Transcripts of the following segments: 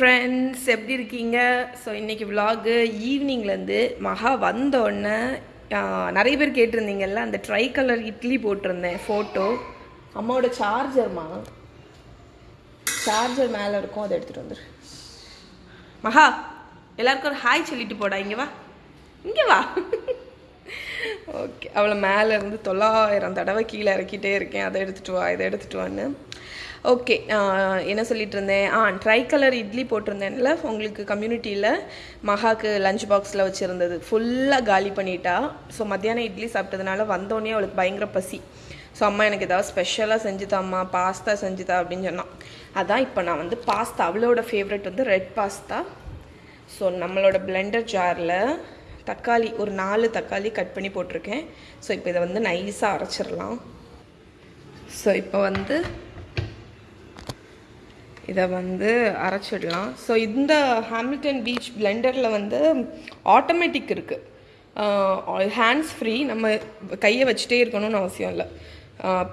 Friends எப்படி இருக்கீங்க? So இன்றைக்கி விலாகு ஈவினிங்லேருந்து மகா வந்த உடனே நிறைய பேர் கேட்டிருந்தீங்கல்ல அந்த ட்ரை கலர் இட்லி போட்டிருந்தேன் ஃபோட்டோ அம்மாவோட சார்ஜர்மா சார்ஜர் மேலே இருக்கும் அதை எடுத்துகிட்டு வந்துடு மகா எல்லாருக்கும் ஒரு ஹாய் சொல்லிட்டு போடா இங்கே வா. இங்கே வா. ஓகே அவளை மேலே இருந்து தொள்ளாயிரம் தடவை கீழே இறக்கிட்டே இருக்கேன் அதை எடுத்துகிட்டு வா இதை எடுத்துகிட்டு வான்னு. ஓகே என்ன சொல்லிட்டு இருந்தேன் ஆ ட்ரை கலர் இட்லி போட்டிருந்தேன்ல உங்களுக்கு கம்யூனிட்டியில் மகாக்கு லஞ்ச் பாக்ஸில் வச்சுருந்தது. ஃபுல்லாக காலி பண்ணிட்டா. ஸோ மத்தியானம் இட்லி சாப்பிட்டதுனால வந்தோடனே அவளுக்கு பயங்கர பசி. ஸோ அம்மா எனக்கு ஏதாவது ஸ்பெஷலாக செஞ்சுதாம்மா பாஸ்தா செஞ்சுதா அப்படின்னு சொன்னான் அதான் இப்போ நான் வந்து பாஸ்தா அவளோட ஃபேவரட் வந்து ரெட் பாஸ்தா ஸோ நம்மளோட பிளெண்டர் ஜாரில் தக்காளி ஒரு நாலு தக்காளி கட் பண்ணி போட்டிருக்கேன். ஸோ இப்போ இதை வந்து நைஸாக அரைச்சிடலாம். ஸோ இப்போ வந்து இதை வந்து அரைச்சிடலாம். ஸோ இந்த ஹாமில்டன் பீச் பிளெண்டரில் வந்து ஆட்டோமேட்டிக் இருக்குது ஹேண்ட்ஸ் ஃப்ரீ நம்ம கையை வச்சுட்டே இருக்கணும்னு அவசியம் இல்லை.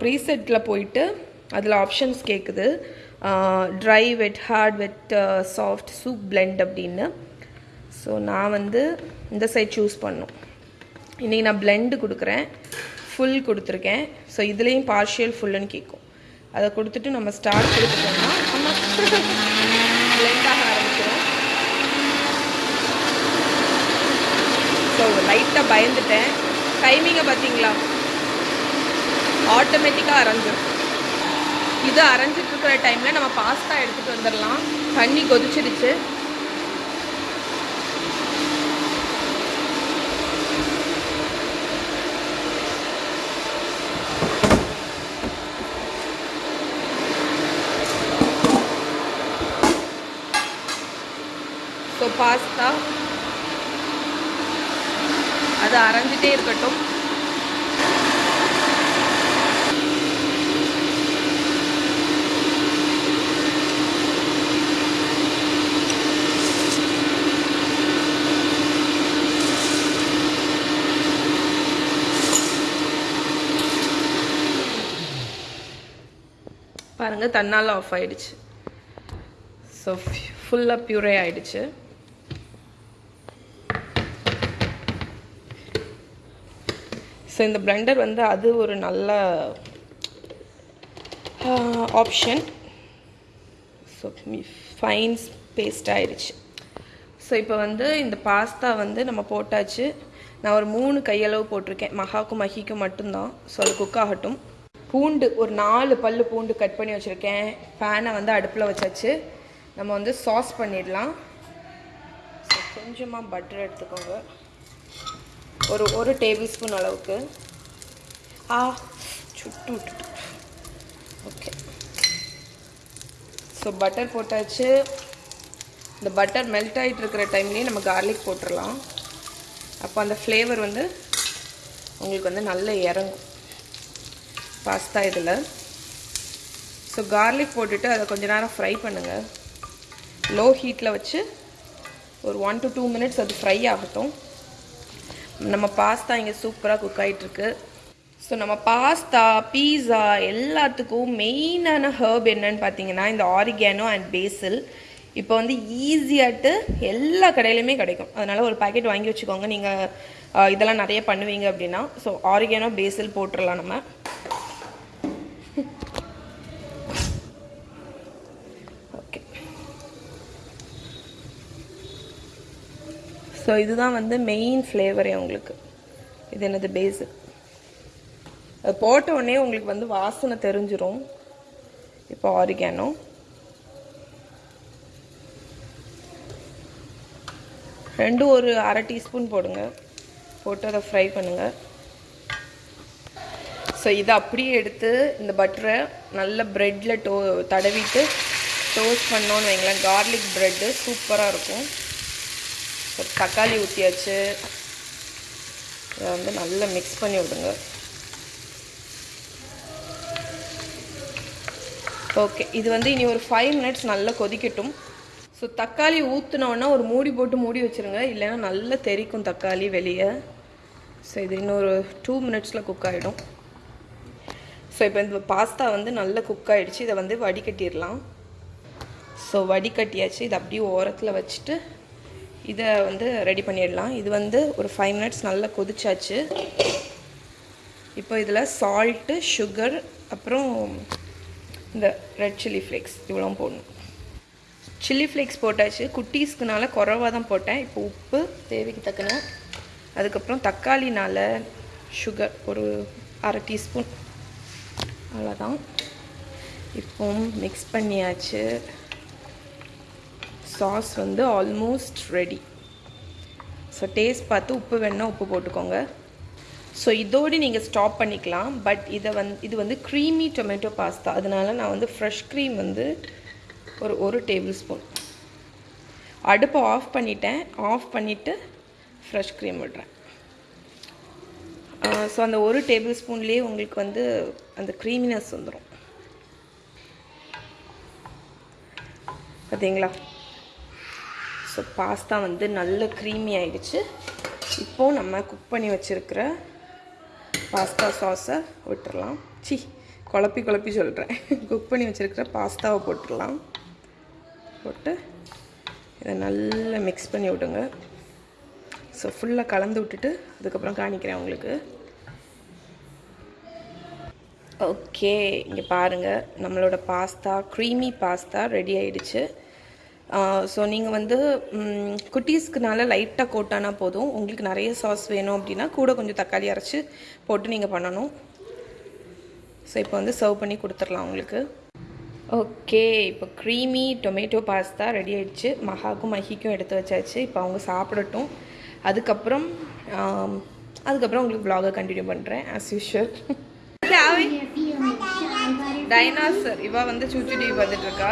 ப்ரீசெட்டில் போயிட்டு அதில் ஆப்ஷன்ஸ் கேட்குது dry wet hard wet soft soup blend அப்படின்னு. ஸோ நான் வந்து இந்த சைட் சூஸ் பண்ணும். இன்றைக்கி நான் பிளெண்டு கொடுக்குறேன். ஃபுல் கொடுத்துருக்கேன். ஸோ இதுலேயும் பார்ஷியல் ஃபுல்லுன்னு கேட்கும் அதை கொடுத்துட்டு நம்ம ஸ்டார்ட் கொடுத்துட்டோம்னா நம்ம ஆரம்பிச்சிடும் ஸோ லைட்டாக பயந்துட்டேன். டைமிங்கை பார்த்தீங்களா ஆட்டோமேட்டிக்காக அரைஞ்சிடும் இது அரைஞ்சிட்ருக்கிற டைமில் நம்ம பாஸ்தா எடுத்துகிட்டு வந்துடலாம். தண்ணி கொதிச்சிடுச்சு பாஸ்தா அது அரைஞ்சிட்டே இருக்கட்டும். பாருங்க தன்னால் ஆஃப் ஆயிடுச்சு. ஸோ ஃபுல்லாக பியூரே ஆயிடுச்சு. ஸோ இந்த பிளெண்டர் வந்து அது ஒரு நல்ல ஆப்ஷன் ஸோ ஃபைன்ஸ் பேஸ்ட் ஆயிடுச்சு ஸோ இப்போ வந்து இந்த பாஸ்தா வந்து நம்ம போட்டாச்சு. நான் ஒரு மூணு கையளவு போட்டிருக்கேன். மகாக்கும் மஹிக்கும் மட்டும்தான். ஸோ அது குக் ஆகட்டும். பூண்டு ஒரு நாலு பல்லு பூண்டு கட் பண்ணி வச்சுருக்கேன். பேனை வந்து அடுப்பில் வச்சாச்சு. நம்ம வந்து சாஸ் பண்ணிடலாம். ஸோ கொஞ்சமாக பட்டர் எடுத்துக்கோங்க. ஒரு ஒரு டேபிள் ஸ்பூன் அளவுக்கு. ஆ சுட்டு விட்டுட்டு. ஓகே ஸோ பட்டர் போட்டாச்சு. இந்த பட்டர் மெல்ட் ஆகிட்டு இருக்கிற டைம்லேயே நம்ம கார்லிக் போட்டுடலாம் அப்போ அந்த ஃப்ளேவர் வந்து உங்களுக்கு வந்து நல்ல இறங்கும். பாஸ்தா இதில். ஸோ கார்லிக் போட்டுட்டு அதை கொஞ்ச நேரம் ஃப்ரை பண்ணுங்கள் லோ ஹீட்டில் வச்சு ஒரு ஒன் டு டூ மினிட்ஸ் அது ஃப்ரை ஆகட்டும். நம்ம பாஸ்தா இங்கே சூப்பராக குக் ஆகிட்டுருக்கு ஸோ நம்ம பாஸ்தா பீஸா எல்லாத்துக்கும் மெயினான ஹர்ப் என்னன்னு பார்த்தீங்கன்னா இந்த ஆரிகேனோ அண்ட் பேசில் இப்போ வந்து ஈஸியாகிட்டு எல்லா கடையிலையுமே கிடைக்கும். அதனால் ஒரு பாக்கெட் வாங்கி வச்சுக்கோங்க. நீங்கள் இதெல்லாம் நிறைய பண்ணுவீங்க அப்படின்னா. ஸோ ஆரிகேனோ பேசில் போட்டுடலாம் நம்ம. ஸோ இதுதான் வந்து மெயின் ஃப்ளேவரே உங்களுக்கு. இது என்னது பேஸு அது போட்ட உடனே உங்களுக்கு வந்து வாசனை தெரிஞ்சிடும் இப்போ ஆரிகானோ ரெண்டும் ஒரு அரை டீஸ்பூன் போடுங்க. போட்டு அதை ஃப்ரை பண்ணுங்கள் ஸோ இதை அப்படியே எடுத்து இந்த பட்டரை நல்ல ப்ரெட்டில் டோ தடவிட்டு டோஸ்ட் பண்ணோன்னு வைங்களேன். கார்லிக் ப்ரெட்டு சூப்பராக இருக்கும். தக்காளி ஊற்றியாச்சு இதை வந்து நல்லா மிக்ஸ் பண்ணி விடுங்க. ஓகே இது வந்து இனி ஒரு ஃபைவ் மினிட்ஸ் நல்லா கொதிக்கட்டும். ஸோ தக்காளி ஊற்றினோன்னா ஒரு மூடி போட்டு மூடி வச்சுருங்க. இல்லைன்னா நல்லா தெரிக்கும் தக்காளி வெளியே. ஸோ இது இன்னொரு டூ மினிட்ஸில் குக் ஆகிடும் ஸோ இப்போ இந்த பாஸ்தா வந்து நல்லா குக் ஆகிடுச்சு இதை வந்து வடிகட்டிடலாம். ஸோ வடிகட்டியாச்சு. இதை அப்படியே ஓரத்தில் வச்சுட்டு இதை வந்து ரெடி பண்ணிடலாம். இது வந்து ஒரு ஃபைவ் மினிட்ஸ் நல்லா கொதிச்சாச்சு. இப்போ இதில் சால்ட்டு சுகர் அப்புறம் இந்த ரெட் சில்லி ஃப்ளேக்ஸ் இவ்வளோ போடணும். சில்லி ஃப்ளேக்ஸ் போட்டாச்சு. குட்டீஸ்க்குனால குறவாக தான் போட்டேன். இப்போ உப்பு தேவைக்கு தக்கன. அதுக்கப்புறம் தக்காளினால் சுகர் ஒரு அரை டீஸ்பூன் அவ்வளோதான் இப்போ மிக்ஸ் பண்ணியாச்சு. சாஸ் வந்து ஆல்மோஸ்ட் ரெடி ஸோ டேஸ்ட் பார்த்து உப்பு வேணால் உப்பு போட்டுக்கோங்க. ஸோ இதோடு நீங்கள் ஸ்டாப் பண்ணிக்கலாம். பட் இதை வந்து இது வந்து க்ரீமி டொமேட்டோ பாஸ்தா அதனால நான் வந்து ஃப்ரெஷ் க்ரீம் வந்து ஒரு ஒரு டேபிள் ஸ்பூன் அடுப்பை ஆஃப் பண்ணிட்டேன். ஆஃப் பண்ணிவிட்டு ஃப்ரெஷ் க்ரீம் விடுறேன். ஸோ அந்த ஒரு டேபிள் ஸ்பூன்லேயே உங்களுக்கு வந்து அந்த க்ரீமினஸ் வந்துடும் பார்த்தீங்களா ஸோ பாஸ்தா வந்து நல்ல க்ரீமி ஆயிடுச்சு. இப்போது நம்ம குக் பண்ணி வச்சுருக்கிற பாஸ்தா சாஸை விட்டுறலாம். சி குழப்பி குழப்பி சொல்கிறேன் குக் பண்ணி வச்சுருக்கிற பாஸ்தாவை போட்டுடலாம். போட்டு இதை நல்லா மிக்ஸ் பண்ணி விடுங்க. ஸோ ஃபுல்லாக கலந்து விட்டுட்டு அதுக்கப்புறம் காணிக்கிறேன் உங்களுக்கு. ஓகே இங்கே பாருங்கள் நம்மளோட பாஸ்தா க்ரீமி பாஸ்தா ரெடி ஆயிடுச்சு. ஸோ நீங்கள் வந்து குட்டீஸ்க்குனால லைட்டாக கோட்டானா போதும். உங்களுக்கு நிறைய சாஸ் வேணும் அப்படின்னா கூட கொஞ்சம் தக்காளி அரைச்சி போட்டு நீங்கள் பண்ணணும். ஸோ இப்போ வந்து சர்வ் பண்ணி கொடுத்துடலாம் உங்களுக்கு. ஓகே இப்போ க்ரீமி டொமேட்டோ பாஸ்தா ரெடி ஆகிடுச்சு மகாக்கும் மஹிக்கும் எடுத்து வச்சாச்சு. இப்போ அவங்க சாப்பிடட்டும். அதுக்கப்புறம் அதுக்கப்புறம் உங்களுக்கு ப்ளாகை கண்டினியூ பண்ணுறேன் ஆஸ் யூஷுவல் டைனாசர் இவ வந்து சூச்சு டிவி பார்த்துட்டு இருக்கா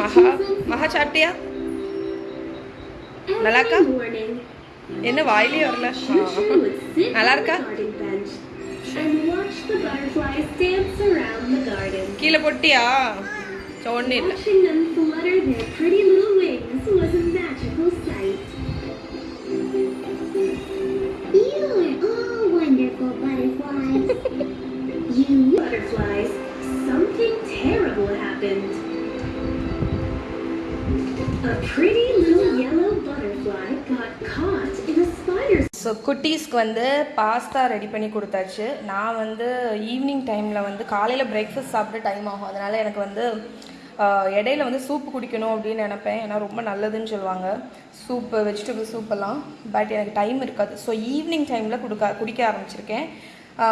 மகா மகா சாப்பிட்டியா நல்லாக்கா என்ன வாயிலே வரல ஆ. நல்லா இருக்கா And watch the butterflies dance around the garden. கீழே போட்டியா ஒன்றும் இல்லை Watching them flutter their pretty little wings was a magical sight. You are all wonderful butterflies. You butterflies, something terrible happened. A pretty little yellow butterfly got caught in a spider's so குட்டீஸ்க்கு வந்து pasta ready பண்ணி கொடுத்தாச்சு. நான் வந்து evening டைமில் வந்து காலையில் breakfast சாப்பிட்டு time ஆகும். அதனால் எனக்கு வந்து இடையில வந்து சூப் குடிக்கணும் அப்படின்னு நினப்பேன். ஏன்னா ரொம்ப நல்லதுன்னு சொல்லுவாங்க. சூப்பு வெஜிடபிள் சூப்பெல்லாம் பட் எனக்கு டைம் இருக்காது. ஸோ ஈவினிங் டைமில் கொடுக்க குடிக்க ஆரம்பிச்சிருக்கேன்.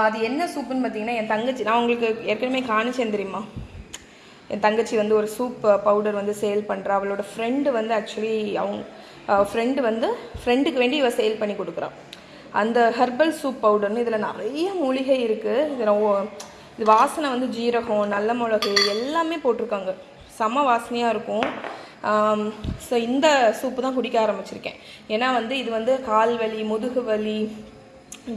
அது என்ன சூப்புன்னு பார்த்தீங்கன்னா என் தங்கச்சி நான் உங்களுக்கு ஏற்கனவே காணிச்சேன் தெரியுமா? என் தங்கச்சி வந்து ஒரு சூப் பவுடர் வந்து சேல் பண்ணுறா அவளோட ஃப்ரெண்டு வந்து ஆக்சுவலி அவங்க ஃப்ரெண்டு வந்து ஃப்ரெண்டுக்கு வேண்டி இவ சேல் பண்ணி கொடுக்குறான் அந்த ஹெர்பல் சூப் பவுடர்னு இதில் நிறைய மூலிகை இருக்குது இதில் இது வாசனை வந்து ஜீரகம் நல்ல மிளகு எல்லாமே போட்டிருக்காங்க. செம வாசனையாக இருக்கும். ஸோ இந்த சூப்பு தான் குடிக்க ஆரம்பிச்சிருக்கேன். ஏன்னா வந்து இது வந்து கால் வலி முதுகு வலி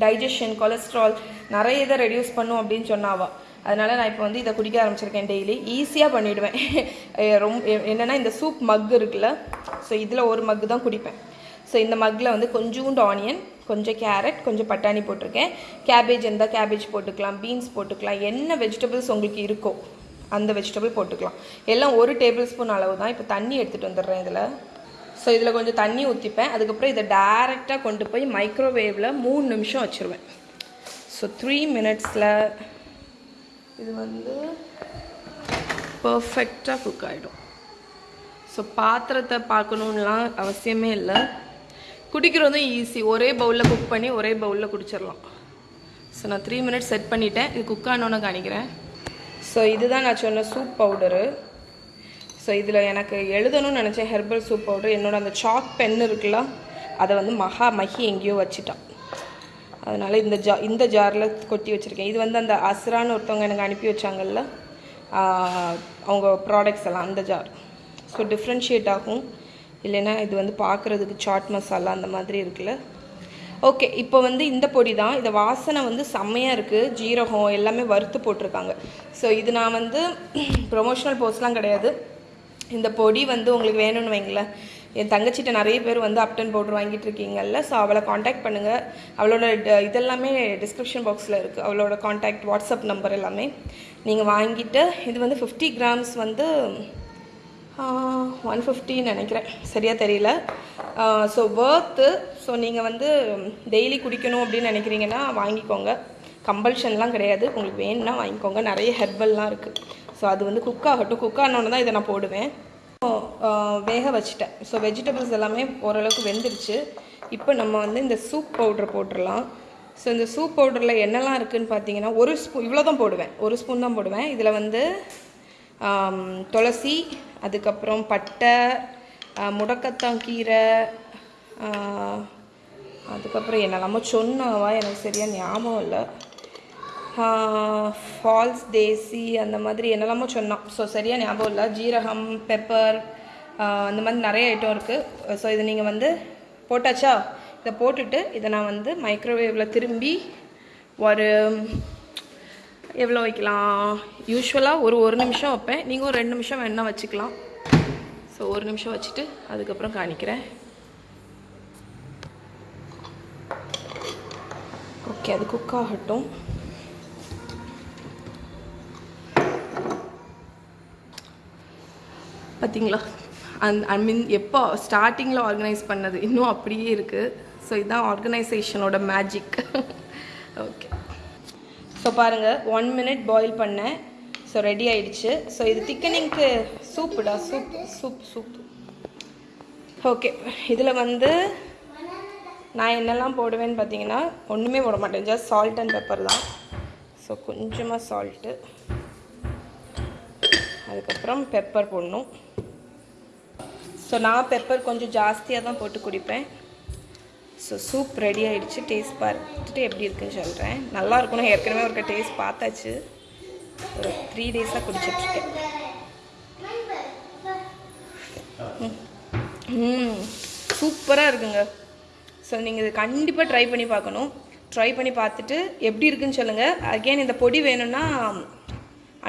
டைஜஷன் கொலஸ்ட்ரால் நிறைய இதை ரெடியூஸ் பண்ணும் அப்படின்னு சொன்னாவா. அதனால நான் இப்போ வந்து இதை குடிக்க ஆரம்பிச்சிருக்கேன் டெய்லி ஈஸியாக பண்ணிவிடுவேன் ரொம்ப என்னென்னா இந்த சூப் மக் இருக்குல்ல ஸோ இதில் ஒரு மக்கு தான் குடிப்பேன். ஸோ இந்த மக்கில் வந்து கொஞ்சோண்டு ஆனியன் கொஞ்சம் கேரட் கொஞ்சம் பட்டாணி போட்டிருக்கேன். கேபேஜ் இருந்தால் கேபேஜ் போட்டுக்கலாம் பீன்ஸ் போட்டுக்கலாம் என்ன வெஜிடபிள்ஸ் உங்களுக்கு இருக்கோ அந்த வெஜிடபிள் போட்டுக்கலாம். எல்லாம் ஒரு டேபிள் ஸ்பூன் அளவு தான். இப்போ தண்ணி எடுத்துகிட்டு வந்துடுறேன் இதில். ஸோ இதில் கொஞ்சம் தண்ணி ஊற்றிப்பேன் அதுக்கப்புறம் இதை டேரெக்டாக கொண்டு போய் மைக்ரோவேவில் மூணு நிமிஷம் வச்சுருவேன். ஸோ த்ரீ மினிட்ஸில் இது வந்து பர்ஃபெக்டாக குக் ஆகிடும் ஸோ பாத்திரத்தை பார்க்கணுன்லாம் அவசியமே இல்லை. குடிக்கிறதும் ஈஸி ஒரே பவுலில் குக் பண்ணி ஒரே பவுலில் குடிச்சிடலாம் ஸோ நான் த்ரீ மினிட்ஸ் செட் பண்ணிட்டேன். இது குக் ஆனோன்னு காணிக்கிறேன். ஸோ இதுதான் நான் சொன்ன சூப் பவுடரு ஸோ இதில் எனக்கு எழுதணும்னு நினச்சேன் ஹெர்பல் சூப் பவுடர் என்னோட அந்த சாக் பென் இருக்குல்ல அதை வந்து மகா மகி எங்கேயோ வச்சிட்டான். அதனால் இந்த ஜா இந்த ஜாரில் கொட்டி வச்சுருக்கேன். இது வந்து அந்த அஸ்ரான்னு ஒருத்தவங்க எனக்கு அனுப்பி வச்சாங்கல்ல அவங்க ப்ராடக்ட்ஸ் எல்லாம் அந்த ஜார் ஸோ டிஃப்ரென்ஷியேட் ஆகும். இல்லைன்னா இது வந்து பார்க்குறதுக்கு சாட் மசாலா அந்த மாதிரி இருக்குல்ல. ஓகே இப்போ வந்து இந்த பொடி தான். இதை வாசனை வந்து செம்மையாக இருக்குது ஜீரகம் எல்லாமே வறுத்து போட்டிருக்காங்க. ஸோ இது நான் வந்து ப்ரொமோஷனல் போஸ்ட்லாம் கிடையாது. இந்த பொடி வந்து உங்களுக்கு வேணும்னு வைங்களேன் என் தங்கச்சிட்ட நிறைய பேர் வந்து அப்டன் பவுடர் வாங்கிட்டு இருக்கீங்கல்ல ஸோ அவளை காண்டாக்ட் பண்ணுங்கள் அவளோட இதெல்லாமே டிஸ்கிரிப்ஷன் பாக்ஸில் இருக்குது அவளோட காண்டாக்ட் வாட்ஸ்அப் நம்பர் எல்லாமே. நீங்கள் வாங்கிட்டு இது வந்து ஃபிஃப்டி கிராம்ஸ் வந்து ஒன் ஃபிஃப்டின்னு நினைக்கிறேன். சரியாக தெரியல. ஸோ ஒர்த்து ஸோ நீங்கள் வந்து டெய்லி குடிக்கணும் அப்படின்னு நினைக்கிறீங்கன்னா வாங்கிக்கோங்க. கம்பல்ஷன்லாம் கிடையாது. உங்களுக்கு வேணும்னா வாங்கிக்கோங்க. நிறைய ஹெர்பல்லாம் இருக்குது ஸோ அது வந்து குக் ஆகட்டும். குக் ஆனோன்னு தான் இதை நான் போடுவேன். ஸோ வேக வச்சுட்டேன். ஸோ வெஜிடபிள்ஸ் எல்லாமே ஓரளவுக்கு வெந்துருச்சு. இப்போ நம்ம வந்து இந்த சூப் பவுட்ரு போட்டுடலாம். ஸோ இந்த சூப் பவுடரில் என்னெல்லாம் இருக்குதுன்னு பார்த்தீங்கன்னா ஒரு ஸ்பூன் இவ்வளோ தான் போடுவேன். ஒரு ஸ்பூன் தான் போடுவேன். இதில் வந்து துளசி அதுக்கப்புறம் பட்டை ஆ, முடக்கத்தான் கீரை அதுக்கப்புறம் என்னெல்லாமோ சொன்னாவா? எனக்கு சரியாக ஞாபகம் இல்லை. ஃபால்ஸ் தேசி அந்த மாதிரி என்னெல்லாமோ சொன்னான். ஸோ சரியாக ஞாபகம் இல்லை. ஜீரகம் பெப்பர் அந்த மாதிரி நிறைய ஐட்டம் இருக்குது ஸோ இதை நீங்கள் வந்து போட்டாச்சா? இதை போட்டுட்டு இதை நான் வந்து மைக்ரோவேவில் திரும்பி ஒரு எவ்வளோ வைக்கலாம்? யூஸ்வலாக ஒரு ஒரு நிமிஷம் வைப்பேன். நீங்கள் ஒரு ரெண்டு நிமிஷம் வேணால் வச்சுக்கலாம். ஸோ ஒரு நிமிஷம் வச்சுட்டு அதுக்கப்புறம் காணிக்கிறேன் ஓகே அது குக் ஆகட்டும். பார்த்தீங்களா அந் ஐ மீன் எப்போ ஸ்டார்டிங்கில் ஆர்கனைஸ் பண்ணது? இன்னும் அப்படியே இருக்குது ஸோ இதுதான் ஆர்கனைசேஷனோட மேஜிக் ஓகே ஸோ பாருங்கள் ஒன் மினிட் பாயில் பண்ணேன். ஸோ ரெடி ஆயிடுச்சு. ஸோ இது திக்கனிங்க்கு சூப்புடா? சூப் சூப் சூப் ஓகே இதில் வந்து நான் என்னெல்லாம் போடுவேன்னு பார்த்தீங்கன்னா ஒன்றுமே போட மாட்டேன். ஜஸ்ட் சால்ட் அண்ட் பெப்பர் தான். ஸோ கொஞ்சமாக சால்ட்டு அதுக்கப்புறம் பெப்பர் போடணும். ஸோ நான் பெப்பர் கொஞ்சம் ஜாஸ்தியாக தான் போட்டு குடிப்பேன். ஸோ சூப் ரெடி ஆகிடுச்சு டேஸ்ட் பார்த்துட்டு எப்படி இருக்குன்னு சொல்கிறேன் நல்லா இருக்கணும் ஏற்கனவே ஒரு டேஸ்ட் பார்த்தாச்சு. ஒரு த்ரீ டேஸாக குடிச்சிட்ருக்கேன். ம் சூப்பராக இருக்குங்க. ஸோ நீங்கள் இது கண்டிப்பாக ட்ரை பண்ணி பார்க்கணும். ட்ரை பண்ணி பார்த்துட்டு எப்படி இருக்குன்னு சொல்லுங்கள் அகெயின் இந்த பொடி வேணும்னா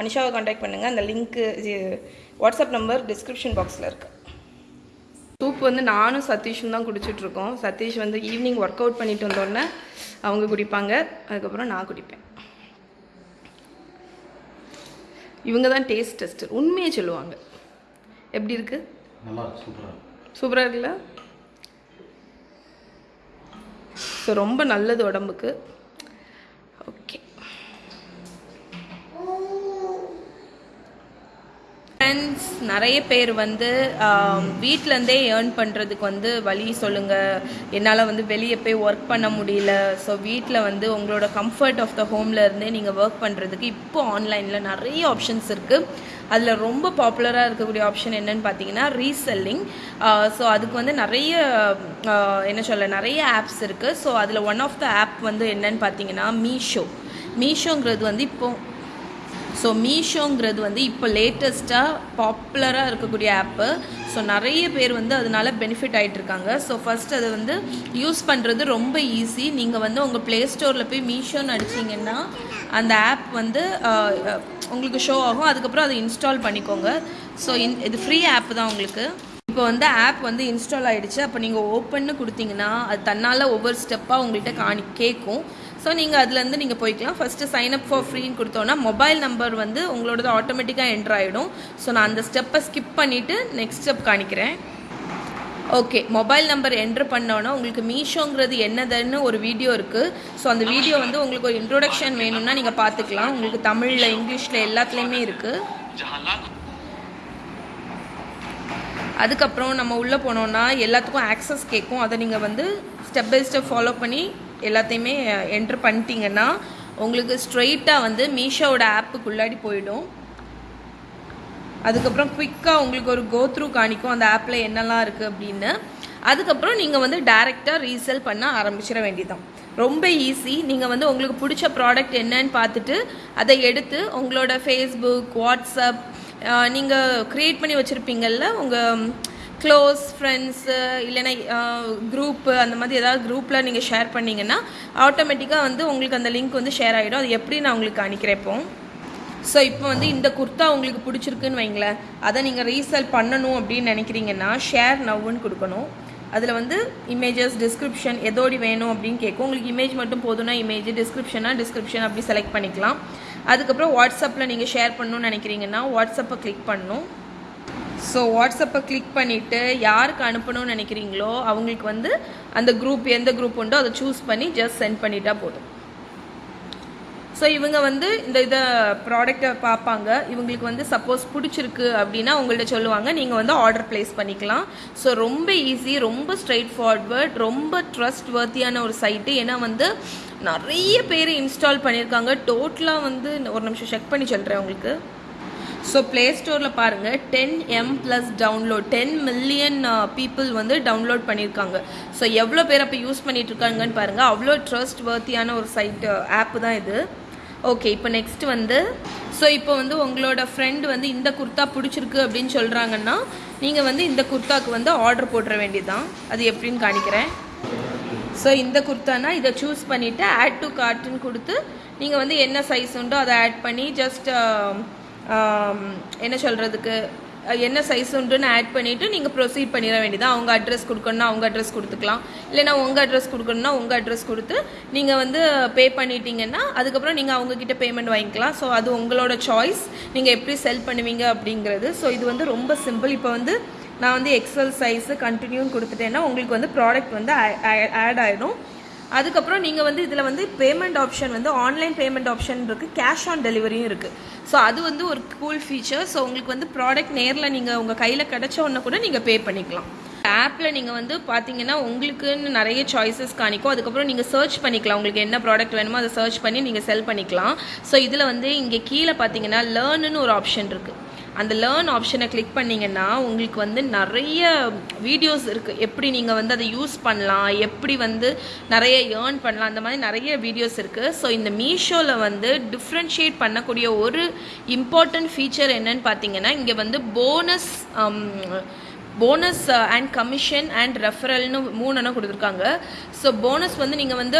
அனிஷாவை காண்டாக்ட் பண்ணுங்கள் அந்த லிங்க்கு வாட்ஸ்அப் நம்பர் டிஸ்கிரிப்ஷன் பாக்ஸில் இருக்குது சூப் வந்து நானும் சதீஷும் தான் குடிச்சிட்ருக்கோம். சதீஷ் வந்து ஈவினிங் ஒர்க் அவுட் பண்ணிட்டு வந்தோடனே அவங்க குடிப்பாங்க. அதுக்கப்புறம் நான் குடிப்பேன். இவங்க தான் டேஸ்ட் டெஸ்டர் உண்மையை சொல்லுவாங்க. எப்படி இருக்கு? சூப்பராக இருக்குல்ல? ஸோ ரொம்ப நல்லது உடம்புக்கு. ஓகே ஃப்ரெண்ட்ஸ் நிறைய பேர் வந்து வீட்டிலேருந்தே ஏர்ன் பண்ணுறதுக்கு வந்து வழி சொல்லுங்கள் என்னால் வந்து வெளியே போய் ஒர்க் பண்ண முடியல. ஸோ வீட்டில் வந்து உங்களோட கம்ஃபர்ட் ஆஃப் த ஹோமில் இருந்தே நீங்கள் ஒர்க் பண்ணுறதுக்கு இப்போ ஆன்லைனில் நிறைய ஆப்ஷன்ஸ் இருக்குது அதில் ரொம்ப பாப்புலராக இருக்கக்கூடிய ஆப்ஷன் என்னன்னு பார்த்தீங்கன்னா ரீசெல்லிங் ஸோ அதுக்கு வந்து நிறைய என்ன சொல்ல நிறைய ஆப்ஸ் இருக்குது ஸோ அதில் ஒன் ஆஃப் த ஆப் வந்து என்னன்னு பார்த்தீங்கன்னா மீஷோ மீஷோங்கிறது வந்து இப்போது ஸோ மீஷோங்கிறது வந்து இப்போ லேட்டஸ்ட்டாக பாப்புலராக இருக்கக்கூடிய ஆப்பு ஸோ நிறைய பேர் வந்து அதனால பெனிஃபிட் ஆகிட்டு இருக்காங்க ஸோ ஃபஸ்ட் அதை வந்து யூஸ் பண்ணுறது ரொம்ப ஈஸி நீங்கள் வந்து உங்கள் ப்ளே ஸ்டோரில் போய் மீஷோன்னு அடிச்சிங்கன்னா அந்த ஆப் வந்து உங்களுக்கு ஷோ ஆகும். அதுக்கப்புறம் அதை இன்ஸ்டால் பண்ணிக்கோங்க. ஸோ இன் இது ஃப்ரீ ஆப் தான் உங்களுக்கு. இப்போ வந்து ஆப் வந்து இன்ஸ்டால் ஆகிடுச்சு அப்போ நீங்கள் ஓப்பன்னு கொடுத்தீங்கன்னா அது தன்னால் ஒவ்வொரு ஸ்டெப்பாக உங்கள்கிட்ட காணி கேட்கும் ஸோ நீங்கள் அதுலேருந்து நீங்கள் போய்க்கலாம். ஃபஸ்ட்டு சைன் அப் ஃபார் ஃப்ரீன்னு கொடுத்தோன்னா மொபைல் நம்பர் வந்து உங்களோடது ஆட்டோமேட்டிக்காக என்ட்ரு ஆகிடும் ஸோ நான் அந்த ஸ்டெப்பை ஸ்கிப் பண்ணிவிட்டு நெக்ஸ்ட் ஸ்டெப் காணிக்கிறேன் ஓகே மொபைல் நம்பர் என்ட்ரு பண்ணோன்னா உங்களுக்கு மீஷோங்கிறது என்னதுன்னு ஒரு வீடியோ இருக்குது ஸோ அந்த வீடியோ வந்து உங்களுக்கு ஒரு இன்ட்ரோடக்ஷன் வேணும்னா நீங்கள் பார்த்துக்கலாம் உங்களுக்கு தமிழில் இங்கிலீஷில் எல்லாத்துலேயுமே இருக்குது அதுக்கப்புறம் நம்ம உள்ளே போனோன்னா எல்லாத்துக்கும் ஆக்சஸ் கேட்கும் அதை நீங்கள் வந்து ஸ்டெப் பை ஸ்டெப் ஃபாலோ பண்ணி எல்லாத்தையுமே என்ட்ரு பண்ணிட்டீங்கன்னா உங்களுக்கு ஸ்ட்ரெயிட்டாக வந்து மீஷோவோட ஆப்புக்குள்ளாடி போயிடும். அதுக்கப்புறம் குயிக்காக உங்களுக்கு ஒரு கோ த்ரூ காணிக்கும் அந்த ஆப்பில் என்னெல்லாம் இருக்குது அப்படின்னு. அதுக்கப்புறம் நீங்கள் வந்து டைரெக்டாக ரீசேல் பண்ண ஆரம்பிச்சிட வேண்டியதான் ரொம்ப ஈஸி நீங்கள் வந்து உங்களுக்கு பிடிச்ச ப்ராடக்ட் என்னன்னு பார்த்துட்டு அதை எடுத்து உங்களோட ஃபேஸ்புக் வாட்ஸ்அப் நீங்கள் க்ரியேட் பண்ணி வச்சுருப்பீங்கள்ல உங்கள் க்ளோஸ் ஃப்ரெண்ட்ஸு இல்லைன்னா குரூப்பு அந்த மாதிரி ஏதாவது குரூப்பில் நீங்கள் ஷேர் பண்ணிங்கன்னா ஆட்டோமேட்டிக்காக வந்து உங்களுக்கு அந்த லிங்க் வந்து ஷேர் ஆகிடும் அது எப்படி நான் உங்களுக்கு அனுக்கிறேன் இப்போ? ஸோ இப்போ வந்து இந்த குர்த்தா உங்களுக்கு பிடிச்சிருக்குன்னு வைங்களேன். அதை நீங்கள் ரீசேல் பண்ணணும் அப்படின்னு நினைக்கிறீங்கன்னா ஷேர் நவ்வுன்னு கொடுக்கணும். அதில் வந்து இமேஜஸ் டிஸ்கிரிப்ஷன் எதோடி வேணும் அப்படின்னு கேட்கும். உங்களுக்கு இமேஜ் மட்டும் போதும்னா இமேஜ் டிஸ்கிரிப்ஷனா டிஸ்கிரிப்ஷன் அப்படி செலக்ட் பண்ணிக்கலாம். அதுக்கப்புறம் வாட்ஸ்அப்பில் நீங்கள் ஷேர் பண்ணணும்னு நினைக்கிறீங்கன்னா வாட்ஸ்அப்பை கிளிக் பண்ணணும். ஸோ வாட்ஸ்அப்பை கிளிக் பண்ணிவிட்டு யாருக்கு அனுப்பணும்னு நினைக்கிறீங்களோ அவங்களுக்கு வந்து அந்த குரூப் எந்த குரூப் உண்டோ அதை சூஸ் பண்ணி ஜஸ்ட் சென்ட் பண்ணிட்டா போதும். ஸோ இவங்க வந்து இந்த இதை ப்ராடக்டை பார்ப்பாங்க. இவங்களுக்கு வந்து சப்போஸ் பிடிச்சிருக்கு அப்படின்னா உங்கள்கிட்ட சொல்லுவாங்க. நீங்கள் வந்து ஆர்டர் ப்ளேஸ் பண்ணிக்கலாம். ஸோ ரொம்ப ஈஸி ரொம்ப ஸ்ட்ரைட் ஃபார்வர்ட் ரொம்ப ட்ரஸ்ட் வர்த்தியான ஒரு சைட்டு ஏன்னா வந்து நிறைய பேர் இன்ஸ்டால் பண்ணியிருக்காங்க டோட்டலாக வந்து ஒரு நிமிஷம் செக் பண்ணி சொல்கிறேன் உங்களுக்கு. ஸோ ப்ளே ஸ்டோரில் பாருங்கள் ten M plus download ten million people வந்து டவுன்லோட் பண்ணியிருக்காங்க ஸோ எவ்வளோ பேர் அப்போ யூஸ் பண்ணிட்டு இருக்காங்கன்னு பாருங்கள் அவ்வளோ ட்ரஸ்ட் வர்த்தியான ஒரு சைட்டு ஆப்பு uh, தான் இது. ஓகே இப்போ நெக்ஸ்ட் வந்து ஸோ இப்போ வந்து உங்களோட ஃப்ரெண்ட் வந்து இந்த குர்த்தா பிடிச்சிருக்கு அப்படின்னு சொல்கிறாங்கன்னா நீங்கள் வந்து இந்த குர்த்தாவுக்கு வந்து ஆர்டர் போட்டுற வேண்டியதுதான். அது எப்படின்னு காணிக்கிறேன். ஸோ இந்த குர்த்தானா? இதை சூஸ் பண்ணிவிட்டு ஆட் டு கார்ட்டுன்னு கொடுத்து நீங்கள் வந்து என்ன சைஸ் உண்டோ அதை ஆட் பண்ணி ஜஸ்ட் என்ன சொல்கிறதுக்கு என்ன சைஸ் உண்டுன்னு ஆட் பண்ணிவிட்டு நீங்கள் ப்ரொசீட் பண்ணிட வேண்டியதான் அவங்க அட்ரஸ் கொடுக்கணும்னா அவங்க அட்ரஸ் கொடுத்துக்கலாம். இல்லைனா உங்கள் அட்ரஸ் கொடுக்கணும்னா உங்கள் அட்ரஸ் கொடுத்து நீங்கள் வந்து பே பண்ணிட்டீங்கன்னா அதுக்கப்புறம் நீங்கள் அவங்கக்கிட்ட பேமெண்ட் வாங்கிக்கலாம். ஸோ அது உங்களோட சாய்ஸ் நீங்கள் எப்படி செல் பண்ணுவீங்க அப்படிங்கிறது. ஸோ இது வந்து ரொம்ப சிம்பிள் இப்போ வந்து நான் வந்து எக்ஸல் சைஸு கண்டினியூன்னு கொடுத்துட்டேன்னா உங்களுக்கு வந்து ப்ராடக்ட் வந்து ஆட் ஆகிடும் அதுக்கப்புறம் நீங்கள் வந்து இதில் வந்து பேமெண்ட் ஆப்ஷன் வந்து ஆன்லைன் பேமெண்ட் ஆப்ஷன் இருக்குது கேஷ் ஆன் டெலிவரியும் இருக்குது ஸோ அது வந்து ஒரு கூல் ஃபீச்சர் ஸோ உங்களுக்கு வந்து ப்ராடக்ட் நேரில் நீங்கள் உங்கள் கையில் கிடச்ச உடனே கூட நீங்கள் பே பண்ணிக்கலாம். ஆப்பில் நீங்கள் வந்து பார்த்தீங்கன்னா உங்களுக்குன்னு நிறைய சாய்ஸஸ் காணிக்கும். அதுக்கப்புறம் நீங்கள் சர்ச் பண்ணிக்கலாம். உங்களுக்கு என்ன ப்ராடக்ட் வேணுமோ அதை சர்ச் பண்ணி நீங்கள் செல் பண்ணிக்கலாம். ஸோ இதில் வந்து இங்கே கீழே பார்த்தீங்கன்னா லேர்னுன்னு ஒரு ஆப்ஷன் இருக்குது அந்த லேர்ன் ஆப்ஷனை கிளிக் பண்ணிங்கன்னா உங்களுக்கு வந்து நிறைய வீடியோஸ் இருக்குது எப்படி நீங்கள் வந்து அதை யூஸ் பண்ணலாம் எப்படி வந்து நிறைய ஏர்ன் பண்ணலாம் அந்த மாதிரி நிறைய வீடியோஸ் இருக்குது ஸோ இந்த மீஷோவில் வந்து டிஃப்ரென்ஷியேட் பண்ணக்கூடிய ஒரு இம்பார்ட்டன்ட் ஃபீச்சர் என்னன்னு பார்த்தீங்கன்னா இங்கே வந்து bonus bonus and commission and ரெஃபரல்னு மூணுன்னு கொடுத்துருக்காங்க. ஸோ போனஸ் வந்து நீங்கள் வந்து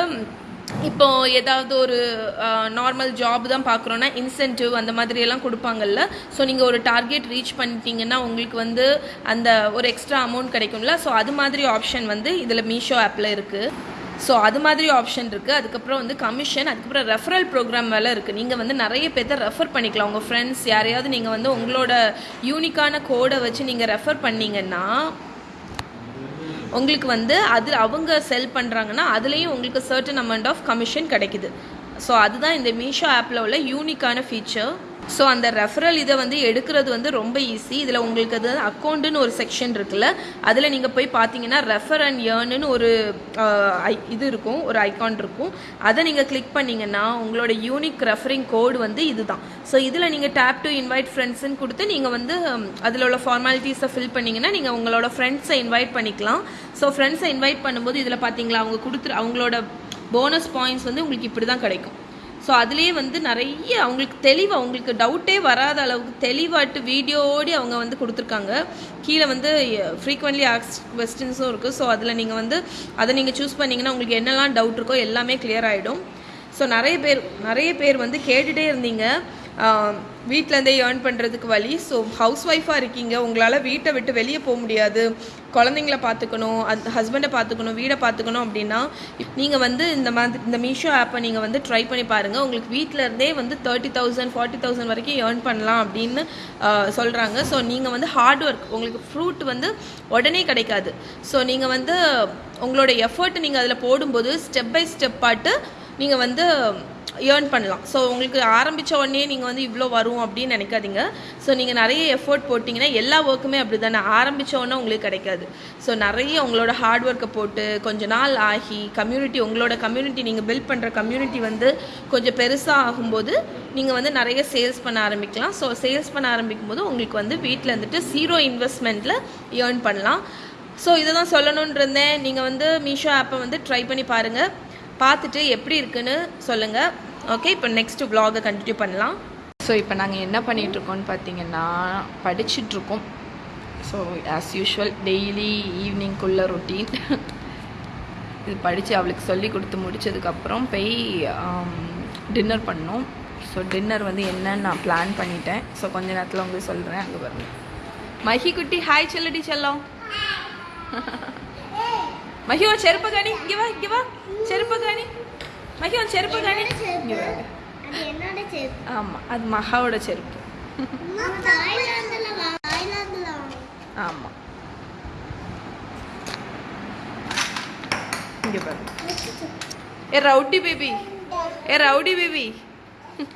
இப்போ ஏதாவது ஒரு நார்மல் ஜாப் தான் பார்க்குறோன்னா இன்சென்டிவ் அந்த மாதிரியெல்லாம் கொடுப்பாங்கல்ல. ஸோ நீங்கள் ஒரு டார்கெட் ரீச் பண்ணிட்டீங்கன்னா உங்களுக்கு வந்து அந்த ஒரு எக்ஸ்ட்ரா அமௌண்ட் கிடைக்கும்ல. ஸோ அது மாதிரி ஆப்ஷன் வந்து இதில் மீஷோ ஆப்பில் இருக்குது ஸோ அது மாதிரி ஆப்ஷன் இருக்குது அதுக்கப்புறம் வந்து கமிஷன் அதுக்கப்புறம் ரெஃபரல் ப்ரோக்ராம் வேலை இருக்குது நீங்கள் வந்து நிறைய பேர்த்த ரெஃபர் பண்ணிக்கலாம். உங்கள் ஃப்ரெண்ட்ஸ் யாரையாவது நீங்கள் வந்து உங்களோட யூனிக்கான கோடை வச்சு நீங்கள் ரெஃபர் பண்ணீங்கன்னா உங்களுக்கு வந்து அது அவங்க செல் பண்ணுறாங்கன்னா அதுலேயும் உங்களுக்கு சர்டன் அமௌண்ட் ஆஃப் கமிஷன் கிடைக்குது. ஸோ அதுதான் இந்த மீஷோ ஆப்பில் உள்ள யூனிக்கான ஃபீச்சர் ஸோ அந்த ரெஃபரல் இதை வந்து எடுக்கிறது வந்து ரொம்ப ஈஸி இதில் உங்களுக்கு அது அக்கௌண்ட்டுன்னு ஒரு செக்ஷன் இருக்குல்ல அதில் நீங்கள் போய் பார்த்தீங்கன்னா ரெஃபர் அண்ட் ஏர்னுன்னு ஒரு ஐ- இது இருக்கும் ஒரு ஐகான் இருக்கும். அதை நீங்கள் கிளிக் பண்ணிங்கன்னா உங்களோட யூனிக் ரெஃபரிங் கோடு வந்து இதுதான். ஸோ இதில் நீங்கள் டேப் டு இன்வைட் ஃப்ரெண்ட்ஸுன்னு கொடுத்து நீங்கள் வந்து அதில் உள்ள ஃபார்மாலிட்டிஸை ஃபில் பண்ணிங்கன்னா நீங்கள் உங்களோட ஃப்ரெண்ட்ஸை இன்வைட் பண்ணிக்கலாம். ஸோ ஃப்ரெண்ட்ஸை இன்வைட் பண்ணும்போது இதில் பார்த்தீங்களா அவங்க கொடுத்துரு அவங்களோட போனஸ் பாயிண்ட்ஸ் வந்து உங்களுக்கு இப்படி தான் கிடைக்கும். ஸோ அதுலேயே வந்து நிறைய அவங்களுக்கு தெளிவாக அவங்களுக்கு டவுட்டே வராத அளவுக்கு தெளிவாட்டு வீடியோடி அவங்க வந்து கொடுத்துருக்காங்க. கீழே வந்து ஃப்ரீக்வெண்ட்லி ஆக்ஸ் கொஸ்டின்ஸும் இருக்குது ஸோ அதில் நீங்கள் வந்து அதை நீங்கள் சூஸ் பண்ணிங்கன்னா உங்களுக்கு என்னெல்லாம் டவுட் இருக்கோ எல்லாமே கிளியர் ஆகிடும் ஸோ நிறைய பேர் நிறைய பேர் வந்து கேட்டுகிட்டே இருந்தீங்க. வீட்டிலேருந்தே ஏர்ன் பண்ணுறதுக்கு வழி. ஸோ ஹவுஸ் ஒய்ஃபாக இருக்கீங்க. உங்களால் வீட்டை விட்டு வெளியே போக முடியாது. குழந்தைங்கள பார்த்துக்கணும் அந் ஹஸ்பண்டை பார்த்துக்கணும் வீடை பார்த்துக்கணும் அப்படின்னா நீங்கள் வந்து இந்த மாதிரி இந்த மீஷோ ஆப்பை நீங்கள் வந்து ட்ரை பண்ணி பாருங்கள் உங்களுக்கு வீட்டில் இருந்தே வந்து தேர்ட்டி தௌசண்ட் ஃபார்ட்டி தௌசண்ட் வரைக்கும் ஏர்ன் பண்ணலாம் அப்படின்னு சொல்கிறாங்க ஸோ நீங்கள் வந்து ஹார்ட் ஒர்க் உங்களுக்கு ஃப்ரூட் வந்து உடனே கிடைக்காது. ஸோ நீங்கள் வந்து உங்களோட எஃபர்ட் நீங்கள் அதில் போடும்போது ஸ்டெப் பை ஸ்டெப் பாட்டு நீங்கள் வந்து ஏர்ன் பண்ணலாம். ஸோ உங்களுக்கு ஆரம்பித்த உடனே நீங்கள் வந்து இவ்வளோ வரும் அப்படின்னு நினைக்காதீங்க. ஸோ நீங்கள் நிறைய எஃபோர்ட் போட்டிங்கன்னா எல்லா ஒர்க்குமே அப்படி தானே ஆரம்பித்த உடனே உங்களுக்கு கிடைக்காது. ஸோ நிறைய உங்களோட ஹார்ட் ஒர்க்கை போட்டு கொஞ்ச நாள் ஆகி கம்யூனிட்டி உங்களோட கம்யூனிட்டி நீங்கள் பில்ட் பண்ணுற கம்யூனிட்டி வந்து கொஞ்சம் பெருசாக ஆகும்போது நீங்கள் வந்து நிறைய சேல்ஸ் பண்ண ஆரம்பிக்கலாம். ஸோ சேல்ஸ் பண்ண ஆரம்பிக்கும் போது உங்களுக்கு வந்து வீட்டில் இருந்துட்டு ஜீரோ இன்வெஸ்ட்மெண்ட்டில் ஏர்ன் பண்ணலாம். ஸோ இதை தான் சொல்லணும்னு இருந்தேன். நீங்கள் வந்து மீஷோ ஆப்பை வந்து ட்ரை பண்ணி பாருங்கள் பார்த்துட்டு எப்படி இருக்குன்னு சொல்லுங்கள் ஓகே இப்போ நெக்ஸ்ட் vlog-அ கண்டினியூ பண்ணலாம். ஸோ இப்போ நாங்கள் என்ன பண்ணிகிட்ருக்கோம்னு பார்த்தீங்கன்னா படிச்சிட்ருக்கோம் ஸோ ஆஸ் யூஷுவல் டெய்லி ஈவினிங்குள்ள ரொட்டீன் இது படித்து அவளுக்கு சொல்லி கொடுத்து முடித்ததுக்கப்புறம் போய் um, டின்னர் பண்ணோம். ஸோ டின்னர் வந்து என்னன்னு நான் பிளான் பண்ணிட்டேன். ஸோ கொஞ்ச நேரத்தில் உங்களுக்கு சொல்கிறேன் அங்கே பாருங்க. மஹி குட்டி ஹாய் சொல்லடி செல்லம். மஹி ஒரு செருப்பு கணி இங்கே வா இங்கே வா. செருப்பு காணி? மஹி உன் செருப்பு காணி? வா. அது மகாவோட செருப்பு. ஆமாம் இங்கே பாருங்க ஏ ரவுடி பேபி. ஏ ரவுடி பேபி.